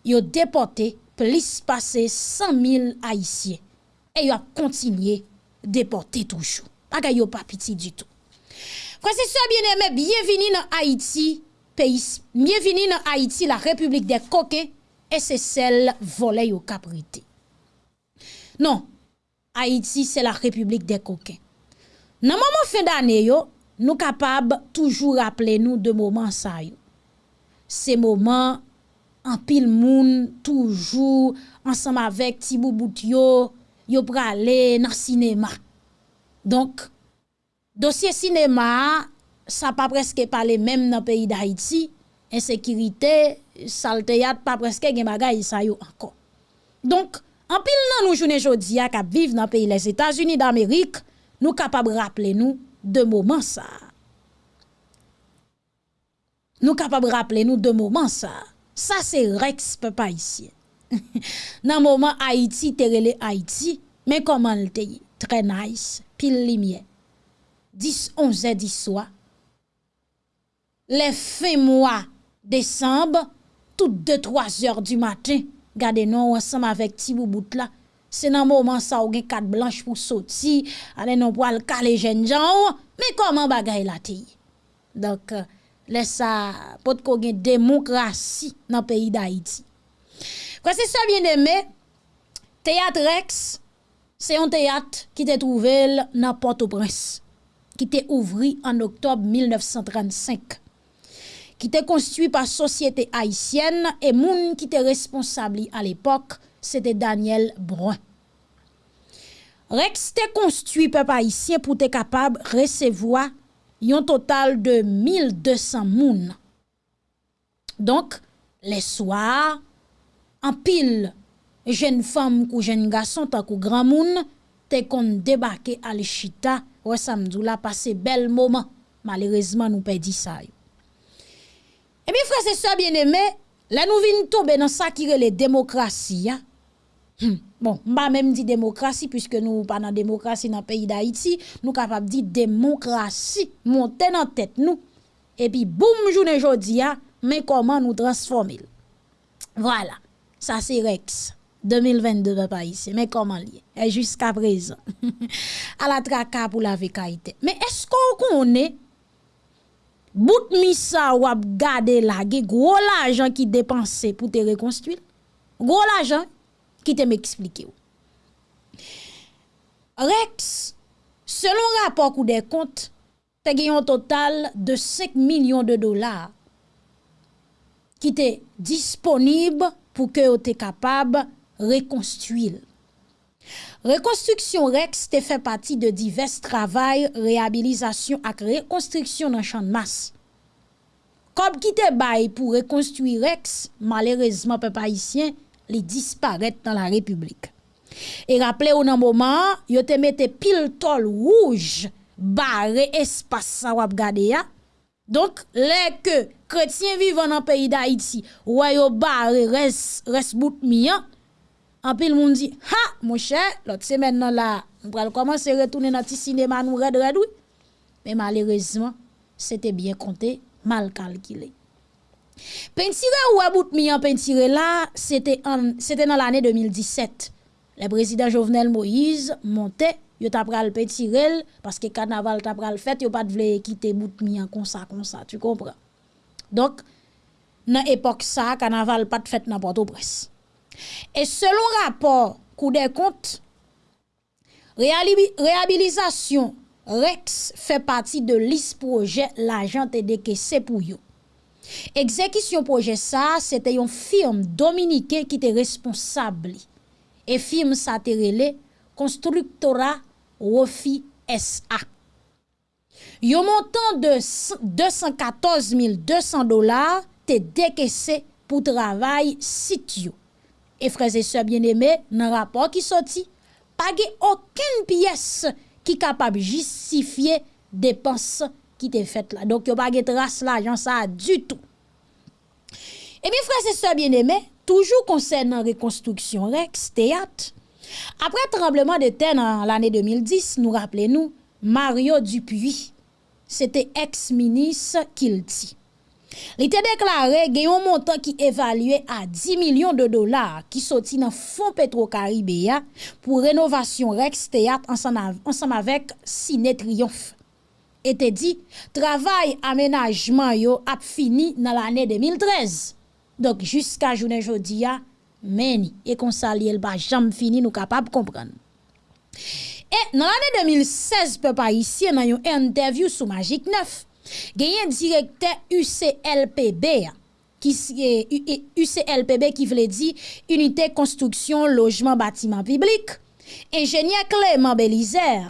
yo déporté plus passer 100 000 haïtiens et yo a continué déporter toujours. Pas yo pas petit du tout. Frère c'est bien aimé, bienvenue dans Haïti, pays bienvenue dans Haïti, la République des coquins et c'est celle volée au caprité. Non, Haïti c'est la République des coquins. Dans moment fin d'année nous capables toujours rappeler nous de moments ça. Ces moments en pile moun toujours ensemble avec Tibou Boutio, yo pralé dans cinéma. Donc dossier cinéma ça pas presque parler même dans pays d'Haïti, insécurité, saleté pas presque gen bagay ça yo encore. Donc An pil nan nou jounen jodi ak ap viv nan peyi les Etats-Unis d'Amerik, nou kapab rappele nou de mouman sa. Nou kapab rappele nou de mouman sa. Sa se reks pe pa isye. *laughs* nan mouman Haiti terele Haiti, men koman lte yi? Tre nice, pil limye. 10-11 di swa. Le fe mwa desembe, tout 2-3 or du matin, gade nou ansam avèk ti bou bout la, se nan mouman sa ou gen kat blanche pou soti, ale nou pou al kale jen jan ou, me koman bagay la te yi. Donk, euh, lè sa pot ko gen demokrasi nan peyi da iti. Kwa se sa bien deme, teyat reks, se yon teyat ki te trouvel nan Port-au-Prince, ki te ouvri an oktob 1935. qui était construit par société haïtienne et moun qui était responsable à l'époque, c'était Daniel Brun. Rex était construit peuple haïtien pour être capable de recevoir un total de 1200 moun. Donc, les soirs, en pile, jeunes femmes ou jeunes garçons, tant que grand moun, te kon debake à l'Echita, wè samdou la pase bel moment. Malheureusement, nous perdons ça. Yo. E mi frase sa bieneme, la nou vin tobe nan sa kire le demokrasi ya. Hmm. Bon, mba menm di demokrasi, pwiske nou pa nan demokrasi nan peyi da iti, nou kapap di demokrasi, monten nan tet nou. E pi boum jounen jodi ya, men koman nou transformil. Voilà, sa se reks. 2022 va pas ici, mais comment lié? Et jusqu'à présent, *laughs* à la tracade pour la vécaïté. Mais est-ce qu'on connaît bout misa wap gade la ge gwo l'ajan ki depanse pou te rekonstuil. Gwo l'ajan ki te m'eksplike ou. Rex, selon rapor kou de kont, te genyon total de 5 milyon de dolar ki te disponib pou ke ou te kapab rekonstuil. Rekonstruksyon reks te fe pati de divers travay, reabilisasyon ak rekonstruksyon nan chan mas. Kob ki te bay pou rekonstruy reks, malerezman pe pa isyen, li disparet nan la republik. E rappele ou nan mouman, yo te mette pil tol wouj, bare espasa wap gade ya. Donk, le ke kretien vivan nan peyi da iti, woy yo bare res, res bout miyan, en pile moun dit ha mon cher l'autre semaine là on va commencer retourner dans petit cinéma nous red red mais malheureusement c'était bien compté mal calculé Pentire ou about mi en pentire là c'était c'était dans l'année 2017 le président Jovenel Moïse montait yo tap pral petirel, paske kanaval tap pral fet, yo pat vle kite bout mi an konsa konsa, tu kompran. Donk, nan epok sa, kanaval pat fet nan porto pres. Et selon rapport Kou de compte, réhabilitation REX fait partie de liste projet l'agent décaissé pour eux. Exécution projet ça, c'était une firme dominicaine qui était responsable. Et firme ça relé Constructora Rofi SA. Yon montant de 214 200 dollars te décaissé pour travail site E freze se bieneme nan rapor ki soti, page oken piyes ki kapab justifiye depans ki te fet la. Donk yo page tras la, jan sa du tout. E mi freze se bieneme, toujou konsen nan rekonstruksyon reks, teyat. Apre trembleman de ten an l'anè 2010, nou rappele nou, Mario Dupuis, se te ex-minis ki l'ti. Li te deklare gen yon montan ki evalue a 10 milyon de dolar ki soti nan fon Petro Karibéa pou renovasyon Rex Théâtre ansam avèk Sine Triomphe. E te di, travay amenajman yo ap fini nan l'anè 2013. Dok, jiska jounen jodi ya, meni, e konsa li el ba jam fini nou kapab kompran. E nan l'anè 2016, pe pa isye nan yon interview sou Magik 9, Genyen direkte UCLPB ya. Ki, e, UCLPB e, ki vle di Unite Konstruksyon Lojman Batiman Publik. Enjenye Clément Belizer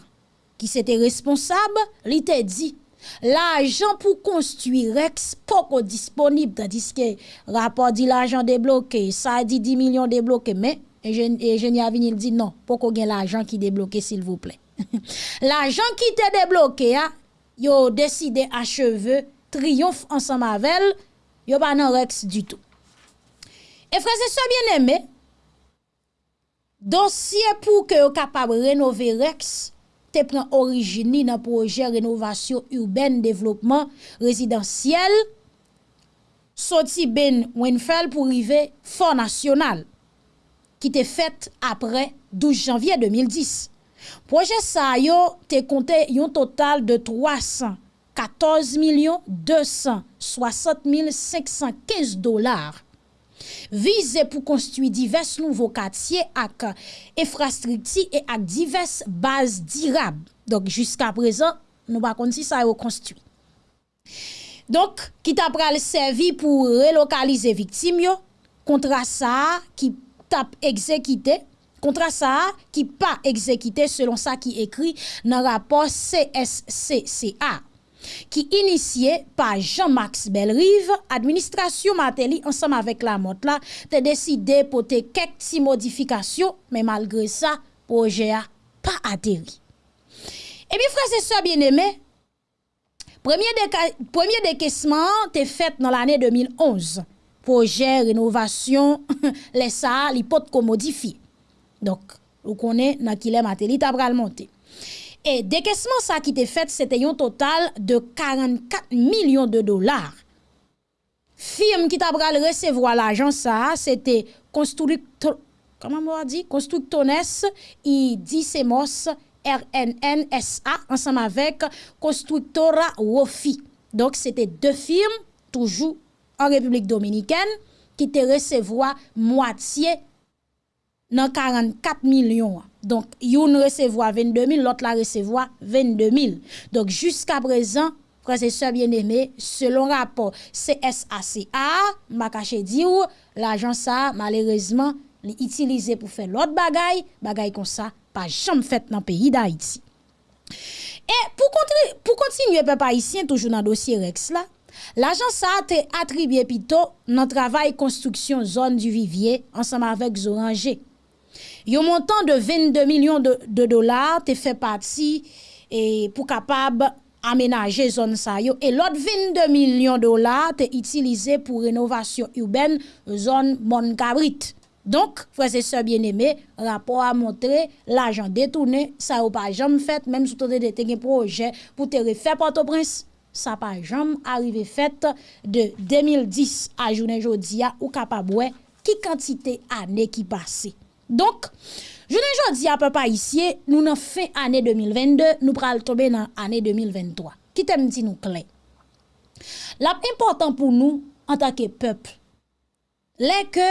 ki se te responsab li te di L'ajan pou konstui reks poko disponib Tadis ke rapor di l'ajan debloke, sa di 10 milyon debloke Men, enjenye Avinil di non, poko gen l'ajan ki debloke sil vouple L'ajan *laughs* ki te debloke ya yo deside acheve triyonf ansan mavel, yo pa nan rex du tout. E freze se bien eme, dosye pou ke yo kapab renove rex te pren orijini nan proje renovasyon urben, devlopman, rezidansyel, soti ben Wenfel pou rive Fond National, ki te fet apre 12 janvye 2010. Proje sa yo te konte yon total de 314 260 515 dolar. Vize pou konstui divers nouvo katye ak efrastrikti e ak divers baz dirab. Donk jiska prezan nou bakon si sa yo konstui. Donk ki t'a pral servi pou relokalize viktim yo kontra sa ki tap ekzekite Kontra sa ki pa ekzekite selon sa ki ekri nan rapor CSCCA ki inisye pa Jean-Max Belrive, administrasyon mateli ansam avek la mot la te deside pou *laughs* te kek ti modifikasyon, men malgre sa, proje a pa ateri. E mi frase sa bien eme, premye dekesman te fet nan l ane 2011, proje renovasyon lesa li pot ko modifiye. Donk, ou konen nan ki lè matè, li tab pral monte. E dekesman sa ki te fèt, se te yon total de 44 milyon de dolar. Firm ki tab pral resevwa l'ajan sa, se te konstruktones i disemos RNNSA ansam avek konstruktora Wofi. Donk, se te de firm, toujou an Republik Dominikèn, ki te resevwa mwatiye nan 44 milyon. Donc, yon recevoit 22 000, l'autre la recevoit 22 000. Donc, jusqu'à présent, frères et sœurs bien-aimés, selon rapport CSACA, m'a caché dire, l'agent ça, malheureusement, l'utilisé utilisé pour faire l'autre bagaille, bagaille comme ça, pas jamais fait dans le pays d'Haïti. Et pour, continue, pour continuer, peuple haïtien, toujours dans le dossier Rex là, L'agence ça a été attribué plutôt dans le travail construction zone du vivier ensemble avec Zoranger. Yon montant de 22 milyon de, de dolar te fe pati e, pou kapab amenaje zon sa yo. E lot 22 milyon dolar te itilize pou renovasyon uben zon Monkabrit. Donk, fwese se bieneme, rapor a montre, l'ajan detoune, sa yo pa jam fet, menm sou tode de te gen proje pou te refe Port-au-Prince. sa pa jam arrive fèt de 2010 a jounen jodia ou kapabwe ki kantite ane ki pase. Donk, jounen jodi apè pa isye, nou nan fin anè 2022, nou pral tobe nan anè 2023. Kitem di nou klen. Lap important pou nou, an takè pepl, lè ke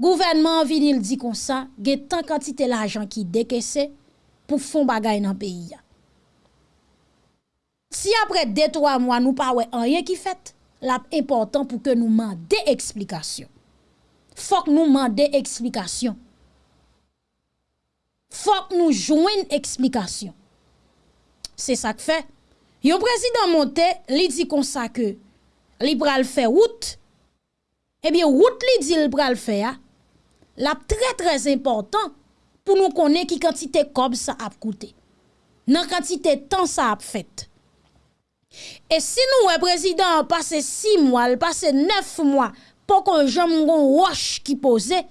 gouvernement vinil di kon sa, ge tan kantite l'ajan ki dekese pou fon bagay nan peyi ya. Si apre 2-3 mwa nou pa we anye ki fet, lap important pou ke nou mande eksplikasyon. Fok nou mande eksplikasyon. Fok nou jwen eksplikasyon. Se sa k fè. Yon prezident monte, li di kon sa ke li pral fè wout, ebyen wout li di li pral fè ya, lap trè trèz important pou nou konè ki kantite kob sa ap koute. Nan kantite tan sa ap fèt. E si nou wè prezident pase 6 mwa, l pase 9 mwa, pou kon jom ngon wosh ki pose,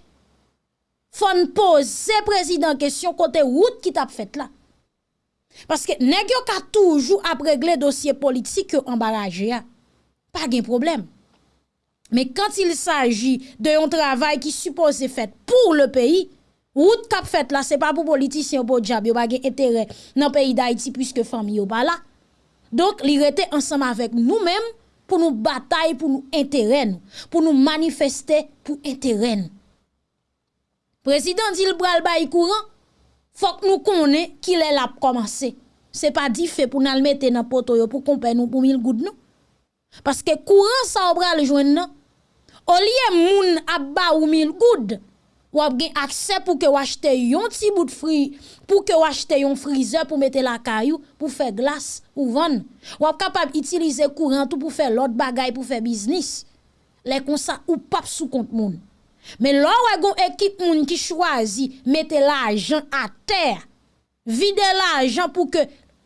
fon pose prezident kesyon kote wout ki tap fet la. Paske negyo ka toujou ap regle dosye politik yo ambaraje ya, pa gen problem. Me kant il saji de yon travay ki suppose fet pou le peyi, wout kap fet la, se pa pou politisyen pou djab yo bagen etere nan peyi da iti pwiske fami yo ba la. Donk li rete ansam avek nou menm pou nou batay pou nou enteren, pou nou manifeste pou enteren. Prezident Dil Bralba yi kouran, fok nou konen ki lè la promanse. Se pa di fe pou nan mette nan poto yo pou kompen nou pou mil goud nou. Paske kouran sa obral jwen nan, o liye moun abba ou mil goud, wap gen akse pou ke wachete yon ti bout fri, pou ke wachete yon frize pou mette la kayou, pou fe glas ou van. Wap kapab itilize kourantou pou fe lot bagay pou fe biznis. Le konsa ou pap sou kont moun. Men lò wè gon ekip moun ki chwazi mette la ajan a ter, vide la ajan pou ke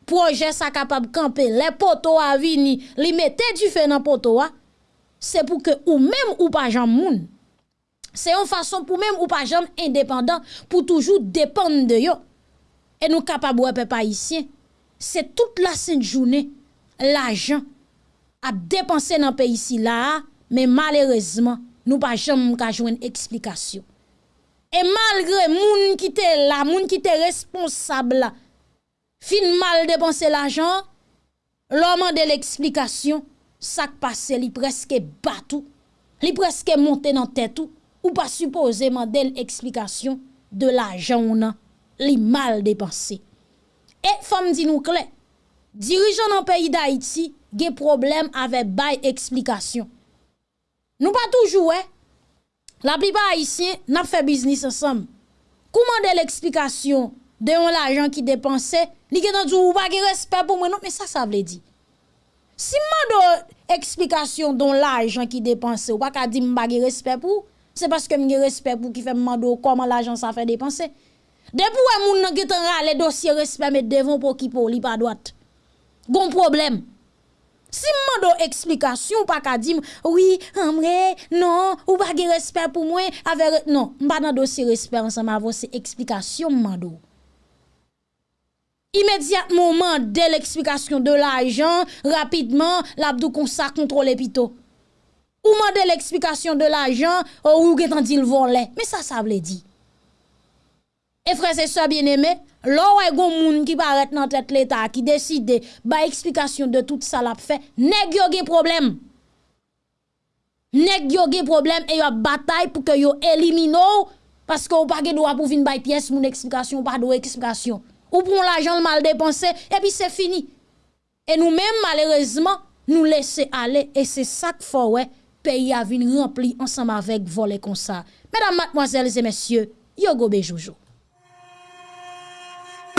proje sa kapab kampe, le poto a vini, li mette di fe nan poto a, se pou ke ou mèm ou pa jan moun. Se yon fason pou mèm ou pa jom indépendant pou toujou dépande de yo. E nou kapab wèpe pa isye. Se tout la sènt jounè, l'ajan ap dépense nan pe isi la, men malérezman Nou pa jom ka jwen eksplikasyon. E malgré moun ki te la, moun ki te responsable la, fin mal depanse l'ajan, l'oman de l'eksplikasyon, sak pase li preske batou, li preske monte nan tetou, ou pa supposeman de l'eksplikasyon de l'ajan ou nan, li mal depanse. E fam di nou kle, dirijan nan peyi da iti, ge problem ave bay eksplikasyon. Nou pa toujou, eh. La plipa haisyen, nap fe biznis ansam. Kouman de l'eksplikasyon de yon l'ajan ki depanse, li gen nan djou ou pa ki respect pou mwen, non, men sa sa vle di. Si man do eksplikasyon don l'ajan ki depanse, ou pa ka di mba ki respect pou, se paske mge respect pou ki fe mman do koman l'ajan sa fe depanse. Depou e moun nan getan rale dosye respect met devon pou ki pou li pa doat. Gon probleme. Si mman do eksplikasyon, pa ka dim, oui, amre, non, ou pa ge respect pou mwen, avere, non, mba nan do se respect ansan, ma vose eksplikasyon mman do. Imediatman man de l'eksplikasyon de l'ajan, rapidman, l'abdou konsa kontrole pito. Ou man de l'eksplikasyon de l'ajan, ou ou getan di l'vole. Me sa sa vle di. E frese sa bien eme, lo wè goun moun ki paret nan tèt l'Etat ki deside ba eksplikasyon de tout sa la pfe, nek yo ge problem. Nek yo ge problem e yo batay pou ke yo elimino paske ou pa ge do apou vin piyes moun eksplikasyon ou pa do eksplikasyon. Ou pou l'ajan l'mal depanse e pi se fini. E nou men malerezman nou lese ale e se sak fò wè peyi avin rempli ansam avek vole konsa. Mèdam matmoazèles et mèsyè, yo gobe joujou.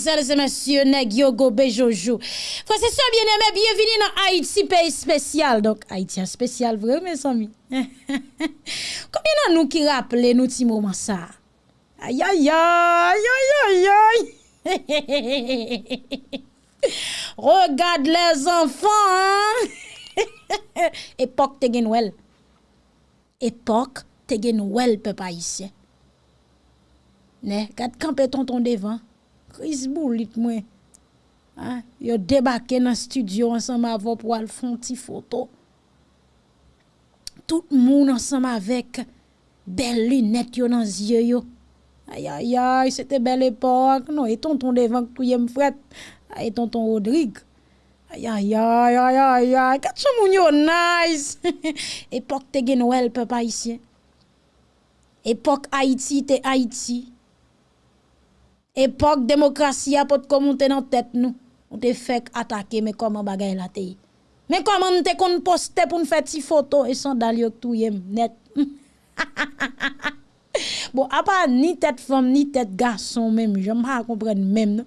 mademoiselles et messieurs, Negio Gobe Bejojo. Frère, c'est ça, bien-aimé, bienvenue dans Haïti, pays spécial. Donc, Haïti spécial, vrai, mes amis. *laughs* Combien de nous qui rappelez nous petits moment ça? Aïe, aïe, aïe, aïe, aïe, aïe. *laughs* Regarde les enfants, hein? *laughs* Époque te Tegenwell. Époque te Tegenwell, peuple haïtien. Ne, garde camper tonton devant. Kriz boulit mwen. Ha, yo debake nan studio ansam avon pou al fon ti foto. Tout moun ansam avek bel lunet yo nan zye yo. Ayayay, se te bel epok. Non, e tonton devan kou yem fret. E tonton Rodrigue. Ayayay, ayayay, kat chan moun yo nice. *laughs* Epok te gen wel pe pa isye. Epok Haiti te Haiti. Époque démocratie a pas monter dans tête nous. On te fait attaquer mais comment bagay la te. Mais comment te kon poster pour faire ti photo et sandal yo tout net? *laughs* bon, à part ni tête femme ni tête garçon même, j'aime pas comprendre même.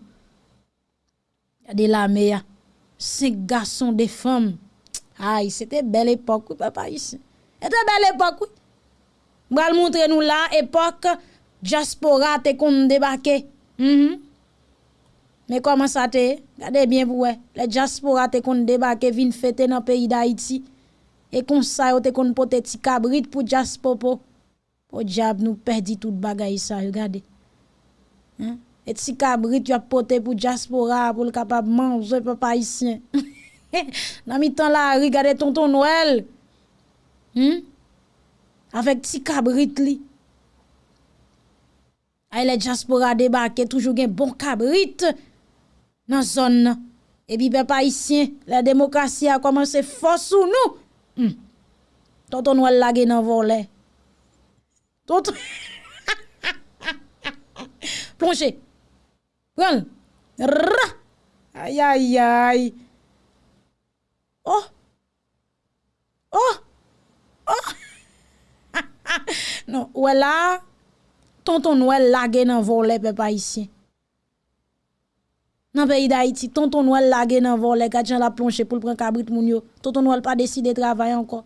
Y a des lamé cinq garçons des femmes. Aïe, c'était belle époque papa ici. C'était belle époque oui. M'gal montrer nous là époque diaspora te kon débarquer Mm-hmm. Men koman sa te, gade bien pou we, le diaspora te kon debake vin fete nan peyi da iti, e kon sa yo te kon pote ti kabrit pou diaspopo, pou diab nou perdi tout bagay sa yo, gade. Hein? E ti kabrit yo pote pou diaspora, pou l kapab manje pe pa isyen. nan *laughs* mi tan la, rigade tonton Noel, hmm? avek ti kabrit li, Ay le diaspora debake toujou gen bon kabrit nan zon nan. E bi pe pa isyen, la demokrasi a komanse fos ou nou. Hmm. Tonton wèl lage nan volè. Tonton... *laughs* Plonje. Pren. Rra. Ay, ay, ay. Oh. Oh. Oh. *laughs* non, wèl la... tonton Noël lagé dans volet peuple haïtien. Dans le pays d'Haïti, tonton Noël lagé dans volet quand la plongé pour prendre cabrit moun yo. Tonton Noël pas décidé de travailler encore.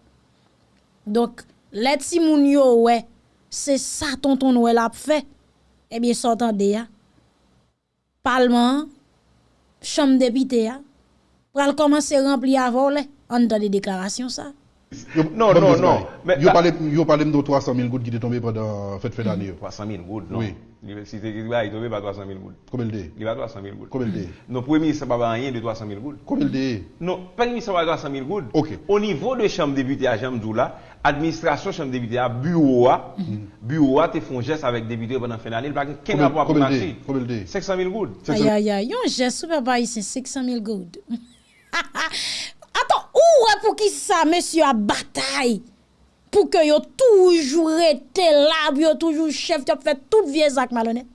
Donc, les ti moun yo ouais, c'est ça tonton Noël a fait. Eh bien, s'entendez ya. Parlement, chambre député ya. Pral commencer remplir à voler. On entend des déclarations ça. Non, non, non. Yo pale mdo 300.000 goud ki te tombe padan fèt fè d'anè yo. 300.000 goud, non? Oui. Si te gizwa, yi tombe pa 300.000 goud. Komel de? Li pa 300.000 goud. Komel de? Non, pou emi sa pa ba anyen de 300.000 goud. Komel de? Non, pa emi sa pa 300.000 goud. Ok. O nivou de chanm debite a chanm djou la, administrasyon chanm debite a bureau a, bureau a te fon jes avèk debite padan fè d'anè, li pa ken apwa pou marchi. Komel de? 500.000 goud. Aya, aya, yon jes sou pa ba yi se 500.000 goud. Ha, ha, ha. wè pou ki sa mesye a batay. Pou ke yo toujou rete lab, yo toujou chef, yo fè tout vie zak malonet.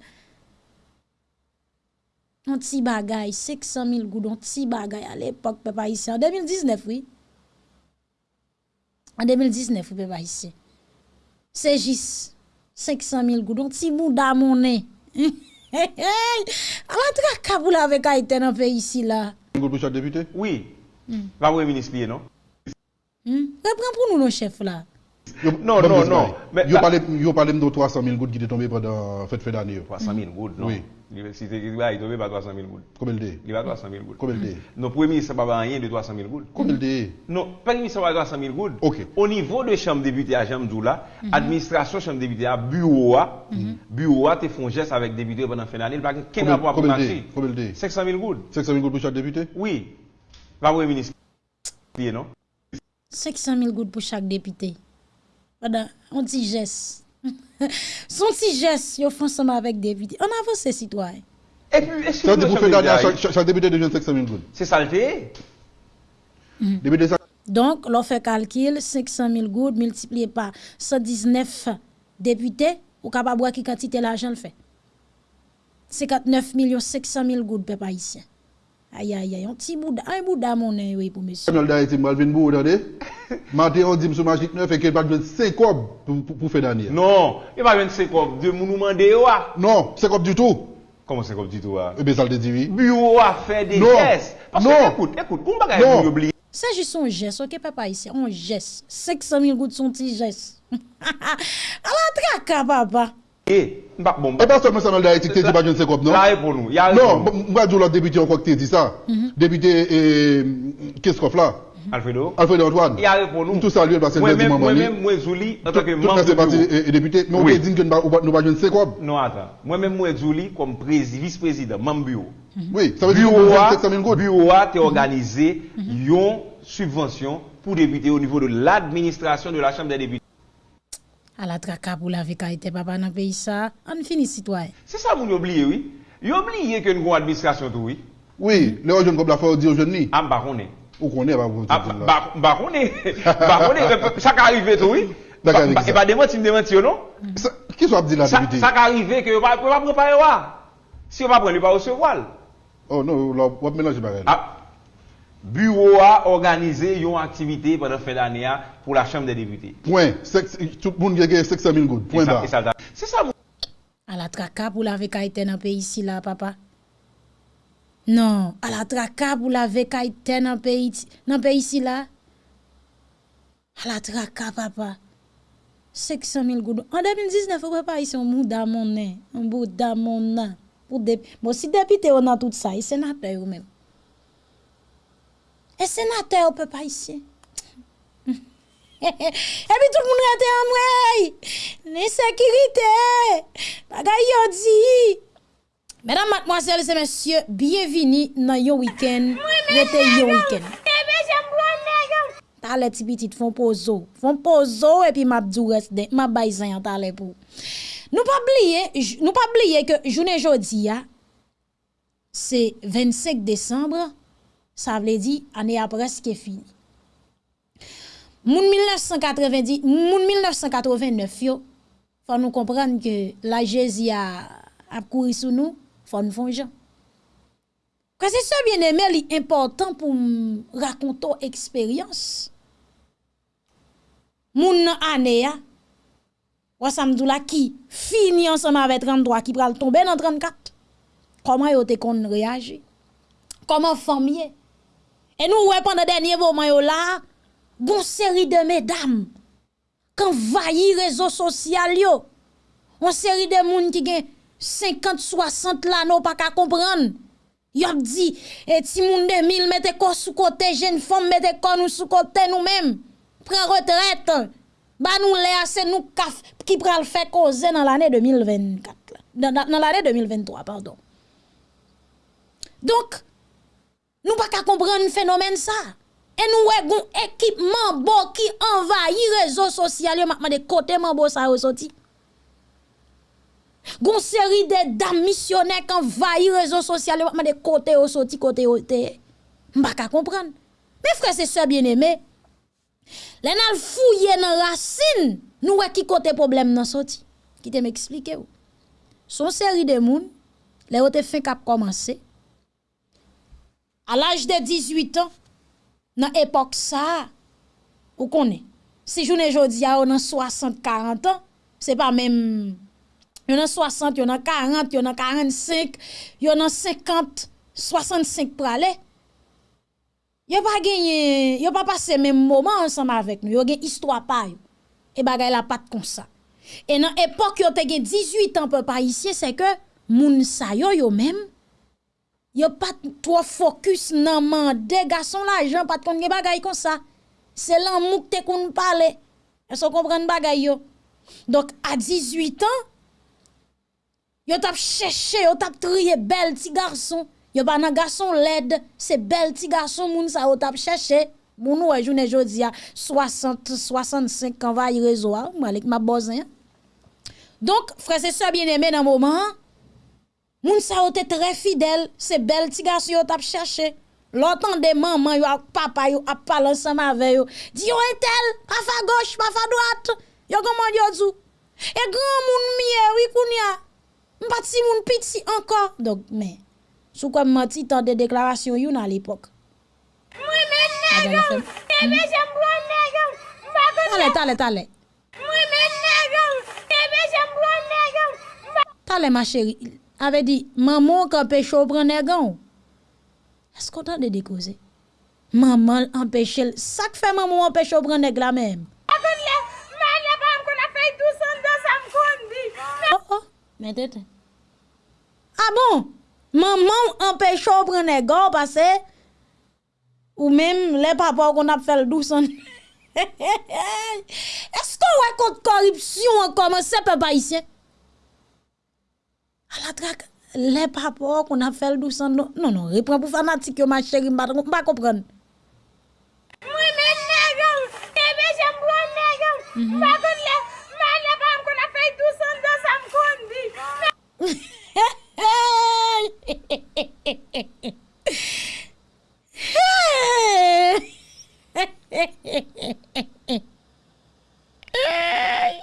An ti bagay, 600 000 goud, an ti bagay al epok pe pa isi. An 2019, oui. An 2019, pe pa isi. Se jis, 600 000 goud, an ti bouda mounen. An la *laughs* tra kabou la vek a iten an pe isi la. Goud pou chak depute? Oui. Pas premier ministre lié, non? Hmm? Reprends pour nous nos chefs là. Non, non, non. yo parlé de 300 000 gouttes qui est tombé pendant fête fin d'année. 300 000 gouttes, non? Oui. Si il est tombé par 300 000 gouttes. Combien de Il va 300 000 gouttes. Combien de Non, premier ministre n'a pas rien de 300 000 gouttes. Combien de Non, pas ministre n'a pas 300 000 gouttes. Ok. Au niveau de chambre député à Jamdoula, administration chambre député à bureau a, bureau a te font geste avec député pendant fin d'année, parce que quel Combien- rapport pour combien de marcher? dé? Combien de dé? 500 000 gouttes. 500 000 gouttes pour chaque député? Oui. Premier ministre lié, non? 500 000 gouttes pour chaque député. Un petit geste. Son petit geste, yo font ensemble avec député. On avance ces citoyens. Et puis, est-ce que chaque, député devient 500 000 gouttes. c'est saleté? Ça Donc, l'on fait calcul, 500 000 gouttes multiplié par 119 députés, ou capable voir qui quantité l'argent le fait. 59 millions 500 000 gouttes, peuple haïtien. Aïe, aïe, aïe, un petit bout un bout mon oui, pour monsieur. Arnold a été mal venu bout d'aller. Matin, on dit sur Magic 9 et qu'il va donner 5 cobs pour faire d'année. Non, il va donner 5 cobs. De nous demander, Non, 5 cobs du tout. Comment 5 cobs du tout, Eh bien, ça le dit, oui. Bureau a fait des non. gestes. Parce non. que, écoute, écoute, on va gagner oublier. C'est juste un geste, ok, papa, ici, un geste. 500 000 gouttes, son petit geste. À la traque, papa. Eh, bah, bon, Et pas seulement Samuel Daïti qui dit pas je ne sais quoi, non? Là, pour nous. Il y a Non, moi, je l'autre député encore qui dit ça. Député, euh, qu'est-ce qu'on fait là? Alfredo. Alfred Antoine. Il y a pour nous. Tout saluer parce que le Moi-même, moi-même, moi, Zouli, en tant que Tout membre ça, c'est parti bureau. et député. Mais on te dit que nous ne pas je ne sais quoi. Non, attends. Moi-même, moi, Zouli, comme prési- vice-président, membre bureau. Oui, ça veut dire que Bureau a, avons 700 000 gouttes. bureau a été organisé une subvention pour députés au niveau de l'administration de la Chambre des députés. À la traka pour la vécaïté, papa, dans le pays, ça. On finit, citoyen. C'est ça, vous oubliez, oui. Vous oubliez que nous avons une administration, tout, oui. Oui, les jeunes comme la fois dire aux jeunes. Ah, bah, on est. Ou qu'on est, bah, vous Ah, bah, bah, on est. Bah, on est. Ça qui arrive, tout, oui. Et pas démentir, me démentir, non? Qui soit dit la Ça député ça qui arrive que vous ne pouvez pas préparer. Si vous ne pouvez pas recevoir. Oh non, on va mélanger pareil. Ah, bureau a organisé une activité pendant fin d'année pour la Chambre des députés. Point. Sex- Tout le monde a gagné 700 000 gouttes. Point barre. C'est ça, À la traka pour la vécaïté dans le pays, ici, là, papa. Non, à la traka pour la vécaïté dans le pays, dans pays, ici, là. À la traka, papa. 500 000 gouttes. En 2019, on pas ici un bout d'amon, un. Pour des... Bon, si député, on a tout ça, et sénateur même. E senatè ou pe pa isye. *laughs* E pi tout moun rete an mwey. Ne sekirite. Bagay yo di. Mèdam matmoazèl se mèsyè, biyevini nan yo wikèn. Rete yo wikèn. Ta le ti pitit fon pozo. Fon pozo e pi map djou resde. Map bay zan yon ta le pou. Nou pa bliye, nou pa bliye ke jounen jodi ya. Se 25 Desembre. Ça veut dire année a presque fini. Moun 1990, moun 1989 yo, faut nous comprendre que la Jésus a, a couru sous nous, faut nous jan. Quand c'est ça bien aimé, li important pour raconter expérience. Moun année ya, wa samdou la qui fini ensemble avec 33 qui pral tomber dans 34. Comment te kon réagir? Comment famille? Et nous ouais pendant dernier moment là, gon série de mesdames quand vailli réseaux sociaux. On série de moun qui gen 50 60 là non pas qu'à comprendre. Ap dit et ti moun de mille mettez ko sous côté jeune femme mettez ko nous sous côté nous mêmes. Prend retraite. Ba nous c'est nous qui pral faire cause dans l'année 2024 là. Dans, dans- dans l'année 2023 pardon. Donc Nou pa ka kompren fenomen sa. E nou we goun ekipman bo ki envayi rezo sosyal yo makman de kote man bo sa yo soti. Goun seri de dam misioner ki envayi rezo sosyal yo makman de kote yo soti, kote yo te. Mpa ka kompren. Me fre se se bien eme. Le nan fouye nan rasin nou we ki kote problem nan soti. Ki te me eksplike ou. Son seri de moun, le yo te fin kap komanse. À l'âge de 18 ans, dans l'époque ça, vous connaissez. Si journée jodi a on 60 40 ans, c'est pas même yon a 60, yon a 40, yon a 45, yon a 50, 65 pour aller. Yon pas gagné, yon pas passé même moment ensemble avec nous. Yon gen histoire pa yo. Et bagay la pat comme ça. Et dans époque yon te gen 18 ans peuple haïtien, c'est que moun sa yo yo même Yo pas trop focus nan mande garçon l'argent pas kon gen bagay comme ça. C'est l'amour que te kon parler. Est-ce qu'on comprend bagay yo? Donc à 18 ans, yo tap cherché, yo tap trié bel petit garçon. Yo pas nan garçon laid, c'est bel petit garçon moun sa yo tap cherché. Moun ouais journée jodi a 60 65 ans va y réseau a, malik ma bozin. Donc frères et bien-aimés dans moment Moun sa yo te très fidèle, se bel ti garçon yo tap cherché. L'autant de maman yo ak papa yo ap parler ensemble avec yo. Di yo eh, etel, pa fa gauche, pa fa droite. Yo comment yo dou. Et eh, grand moun miye oui kounya. M'pati moun piti encore. Donc mais sou comme menti tant de déclaration yon à l'époque. Oui mais nèg. Ebe j'aime bon nèg. Allez, allez, allez. Oui mais nèg. Ebe j'aime bon nèg. Allez ma chérie. avait dit maman qu'empêche au prendre nègon. Est-ce qu'on t'a de causer Maman empêche ça que fait maman empêche au prendre nèg la même. Oh oh, mais tête. Ah bon? Maman empêche au prendre nèg parce que ou même les papas qu'on a fait doucement. *laughs* Est-ce qu'on raconte corruption en commençant par haïtien? à la traque les papas qu'on a fait le doucement non non, non reprend pour fanatique ma chérie m'a pas comprendre. Hey!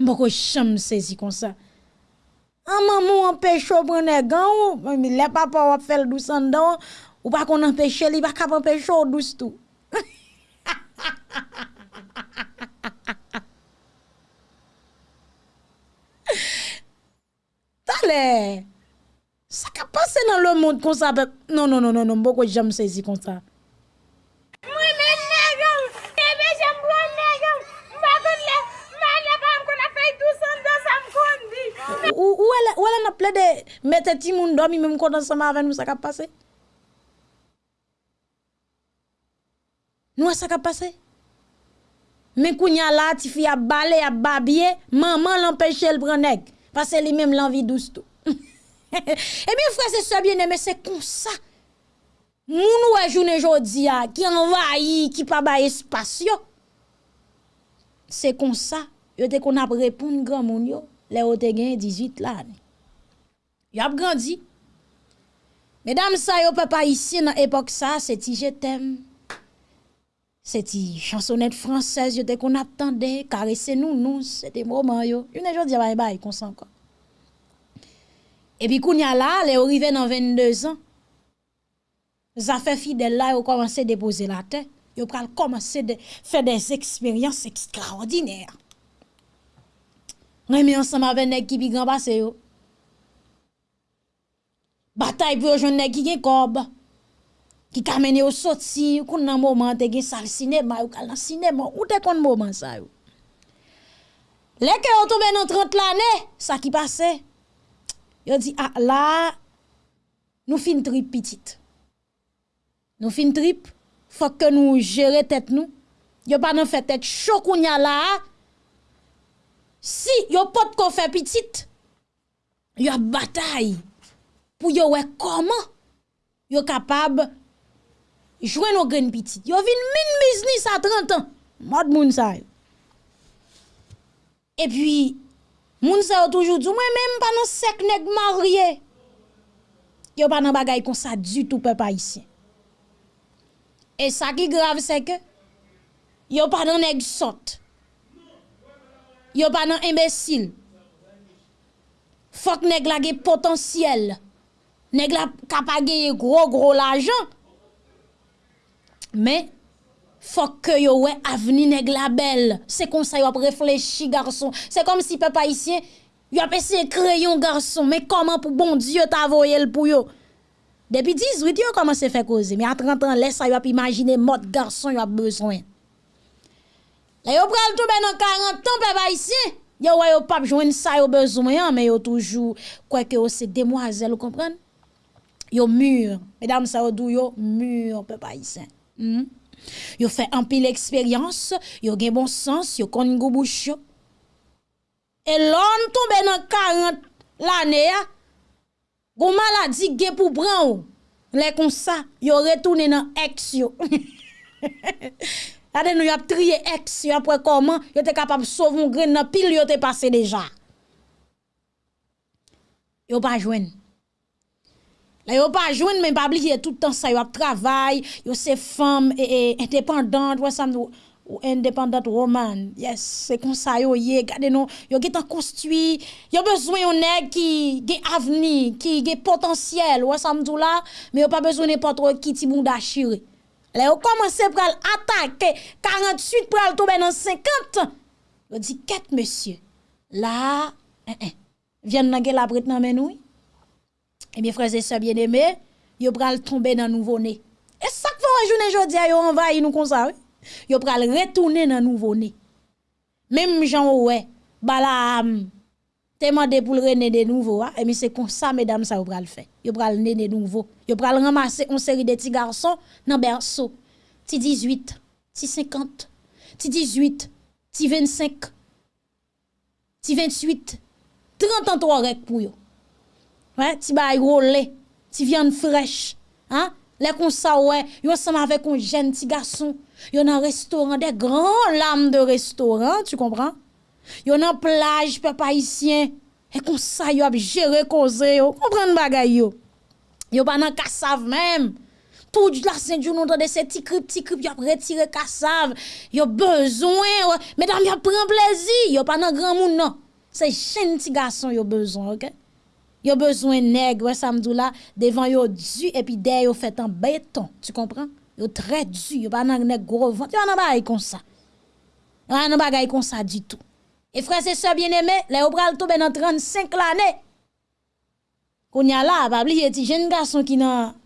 Mboko cham saisi comme ça. Ah maman empêche ou prendre gant ou? Les papa ou faire douce en dedans ou pas qu'on empêche li pas empêcher ou douce tout. *laughs* Tale. Ça ka passe dans le monde comme ça non non non non non beaucoup jamais saisi comme ça. Moi, même nègre, et bien j'aime bon nègre. Par contre, les les femmes qu'on a fait doucement dans ça me ou elle n'a plein de mettre ti moun dormi même quand ensemble avec nous ça ka passe. Nous ça ka passe. Mais kounya là ti fi a balé a babie, maman l'empêche le prendre parce que lui même l'envie douce tout. *laughs* Eh bien frère c'est ça bien aimé c'est comme ça. Moun wè journée jodi a qui envahi, qui pas ba espace yo. C'est comme ça, yo te qu'on a répondre grand moun les yo te gen 18 l'année. Yo ap grandi. Mesdames ça yo papa ici dans époque ça, c'est ti je t'aime. C'est ti chansonnette française yo te qu'on attendait, caresser nous nous, c'était moment yo. Une jodi bye bye comme ça encore. Et puis kounya là, les arrivé dans 22 ans. Ça fait fidèle là, ont commencé à déposer la tête. Ils ont commencé à faire des expériences extraordinaires. reme ansam ave neg ki pi gran base yo. Batay pou yo joun neg ki gen kob, ki kamene yo soti, koun nan mouman te gen sal sinema, yo kal nan sinema, ou te kon mouman sa yo. Leke yo tobe nan 30 lane, sa ki pase, yo di, ah la, nou fin trip pitit. Nou fin trip, fok ke nou jere tet nou, yo pa nan fe tet chokoun ya la, Si yo pot ko fait petite, yo a bataille pour yo ouais comment yo capable jouer nos graines petite. Yo vin min business à 30 ans. Mod moun sa yo. Et puis moun sa yo toujours moi même nan sec nèg marié. Yo pas nan bagay comme ça du tout peuple haïtien. Et ça qui grave c'est que yo pas nan nèg sot. Yo pas nan imbécile. Faut que nèg la potentiel. Nèg la capable gros gros l'argent. Mais faut que yo ouais avenir nèg la belle. C'est comme ça yo réfléchi garçon. C'est comme si papa ici yo a essayé crayon garçon mais comment pour bon Dieu t'a envoyé pour yo? Depuis 18 yo commencé faire causer mais à 30 ans laisse ça yo a imaginer mode garçon yo a besoin. Là yo pral tomber dans 40 ans papa ici. Yo ouais yo pas joindre ça yo besoin mais yo toujours quoi que c'est demoiselle, vous comprenez? Yo mûr, mesdames ça yo dou yo mûr papa ici. Mm? Fait un pile expérience, yo gen bon sens, yo kon go bouche. Et l'on tombe dans 40 l'année, gon maladie gen pour prendre les comme ça, yo retourné dans ex. *laughs* Ade nou y a trié ex après comment yo te capable sauver un grain dans pile yo te passé déjà. Yo pas joindre Là, yo pas joindre mais pas oublier tout le temps ça yo travail, yo c'est femme et, indépendante, ouais ça ou indépendante woman. Yes, c'est comme ça yo yé, regardez nous, yo qui t'en construit, yo besoin yon nèg qui gen avenir, qui gen potentiel, ouais ça m'dou là, mais yo pas besoin n'importe qui ti moun d'achiré. Là yo commencé pral attaquer 48 pral tomber dans 50. Yo dit quête monsieur. là, eh, vient nan gen la bret nan men nou. Eh bien, frères et sœurs bien-aimés, yo pral tomber dans nouveau-né. Et ça que vous yo envahi nous comme ça. Yo pral retourner dans nouveau-né. Même Jean ouais, Balaam te demandé pour le de nouveau, et bien c'est comme ça mesdames ça yo pral faire. Yo pral né de nouveau. Yo pral ramasser une série de petits garçons dans berceau. Ti 18, ti 50, ti 18, ti 25, ti 28, 30 ans toi rek pour yo. Ouais, ti bay rolé, ti viande fraîche, hein? Les comme ça ouais, ensemble avec un jeune petit garçon, yo dans restaurant des grands lames de restaurant, tu comprends? Yo dans plage peuple haïtien, et comme ça yo a géré cause yo, comprendre bagay yo. Yo pas dans cassave même. Tout la Saint-Dieu nous de ces petits crip, petits crip, yo retiré cassave. Yo besoin, mesdames, yo prend plaisir, yo pas dans grand monde non. C'est petit garçon yo besoin, OK? Yo besoin nègre, samedi là, devant yo du et puis derrière yo fait en béton, tu comprends? Yo très du, yo pas nan nèg gros ventre, yo nan bagay comme ça. Yo nan bagay comme ça du tout. E frase se bien eme, le ou pral tobe nan 35 l'ane. Konya la, babli yeti jen gason ki nan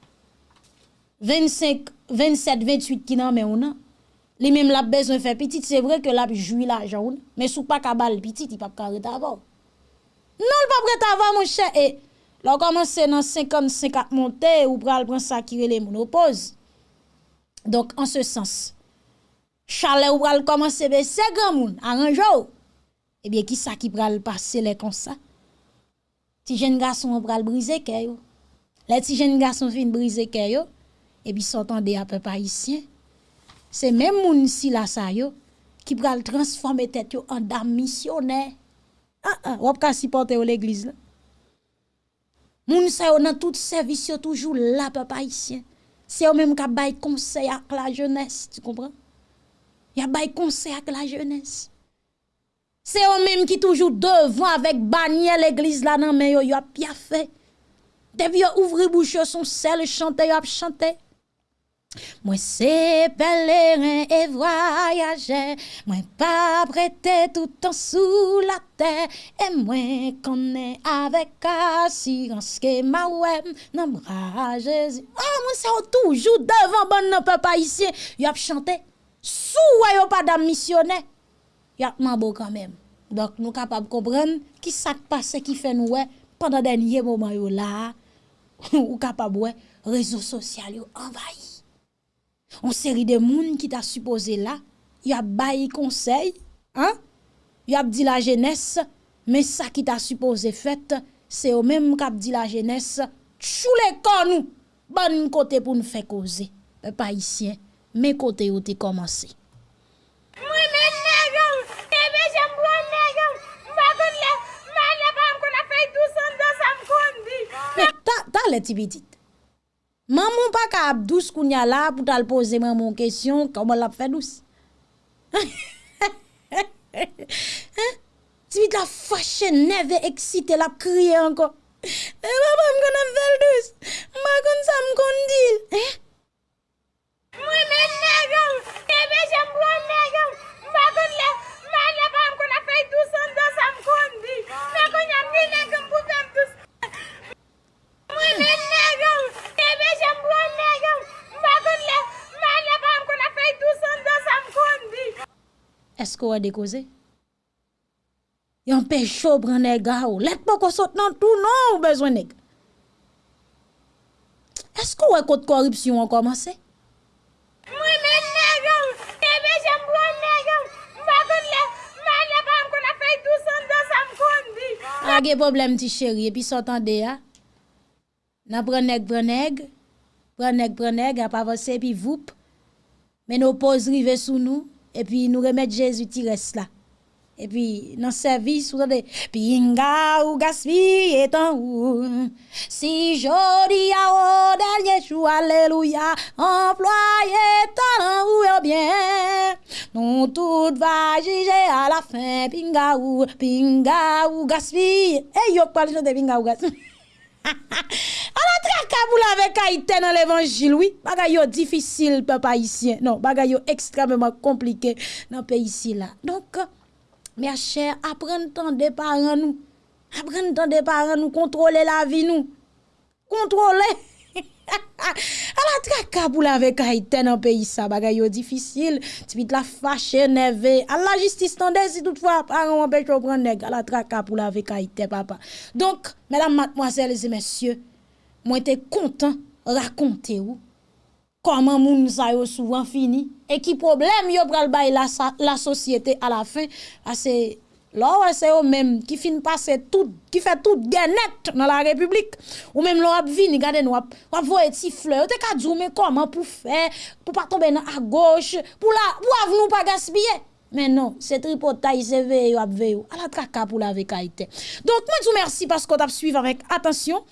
25, 27, 28 ki nan men ou nan. Li mem lap bezon fe pitit, se vre ke lap jwi la joun. Men sou pa kabal pitit, i pap kare tavo. Non l pap kare tavo moun chè. E lò komanse nan 50-50 monte, ou pral pran sakire le moun opoz. Donk an se sens. Chale ou pral komanse be se gran moun, aranjou. Eh bien, qui ça qui pral passer les comme ça? Ti jeune garçon pral briser kè Les ti jeune garçon fin briser kè yo, et puis s'entendez à peu haïtien. C'est même moun si la sa yo, qui pral transformer tête yo en dame missionnaire. Ah ah, wap ka supporter l'église là. Moun sa yo dans tout service yo toujours là papa haïtien. C'est eux même qui bay conseil à la jeunesse, tu comprends? Y a bay conseil à la jeunesse. C'est eux même qui toujours devant avec bannière l'église là nan mais yo a bien fait. Depuis yo ouvrir bouche son sel chanter yo a chanter. Moi c'est pèlerin et voyager, moi pas prêté tout temps sous la terre, et moi connais avec assurance que ma web nan bras Jésus. Ah, moi c'est toujours devant bon non peuple haïtien, y a chanté. Sous yo pas d'am yakman bo kanmem. Dok nou kapab kompren ki sak pase ki fe nou we pandan denye mouman yo la *laughs* ou kapab we rezo sosyal yo envayi. On seri de moun ki ta suppose la yap bayi konsey, hein? yap di la jenese, men sa ki ta suppose fet, se yo menm kap di la jenese, chou le kon nou, ban nou kote pou nou fe koze. Pe pa isyen, men kote yo te komanse. Mwen men nega! le ti petit. Maman pas capable douce qu'on y a là pour t'al poser maman question comment l'a fait douce. hein? *laughs* Ti petit la fâché, nerve excité, la crié encore. Et maman me connaît fait douce. Ma kon ça me eh? kon dit. Hein? Moi même nègre, et ben j'aime bon nègre. Ma kon la Est-ce qu'on a décausé? Yon pécho prend nèg ou. Let pas qu'on saute dans tout non besoin nèg. Est-ce qu'on a code corruption a pa ge problem ti chéri, epi sotan de ya, nan preneg preneg, preneg preneg, ap avose epi voup, men nou poz rive sou nou, epi nou remet Jezu ti res la. Et puis, dans le service, vous avez Pinga ou gaspille en ou. Si jodi a au dernier jour, alléluia, employé talent ou bien. Non, tout va juger à la fin, pinga ou, pinga ou gaspille. Et yo, pas de pinga ou gaspille. *laughs* A traka pour la avec Haïtien dans l'évangile, oui. Bagay yo difficile, peuple haïtien. Non, bagay yo extrêmement compliqué dans le pays ici. Donc, Mè chè, apren tan de paran nou. Apren tan de paran nou, kontrole la vi nou. Kontrole. *laughs* A la traka pou la vek haiten an peyi sa, bagay yo difisil. Ti bit la fache neve. A la jistis tan de si toutfwa paran an pech yo pran neg. A la traka pou la vek haiten papa. Donk, mèdam matmoazèl zè mèsyè, mwen te kontan rakonte ou. Koman moun sa yo souvan fini? E ki problem yo pral bay la sosyete a la fin? Ase Lò wè se yo mèm ki fin pase tout, ki fè tout genèt nan la republik. Ou mèm lò wap vini gade nou wap, wap vò eti flè. Ou te ka djoume koman pou fè, pou pa tombe nan a goch, pou la, wav nou pa gaspye. Men non, se tripotay se ve yo ap ve yo. A la traka pou la ve kaite. Donk mwen djou mersi paskot ap suiv avèk atensyon.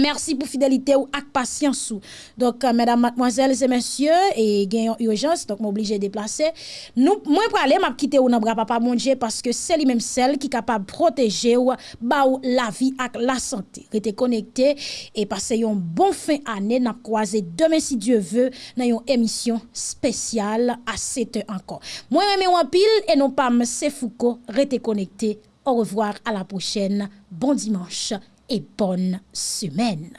Merci pour fidélité ou patience. Donc, euh, mesdames, mademoiselles et messieurs, et gagnons urgence, donc m'obligé de déplacer. Nous, moi, pour aller, m'a quitté ou nan bras papa mon parce que c'est lui-même celle qui est capable de protéger ou, ba ou la vie ak la santé. Restez connecté et passez yon bon fin année, n'a croisé demain si Dieu veut, dans une émission spéciale à 7 heures encore. Moi, même en pile, et non pas M. Foucault, restez connecté. Au revoir, à la prochaine. Bon dimanche et bonne semaine.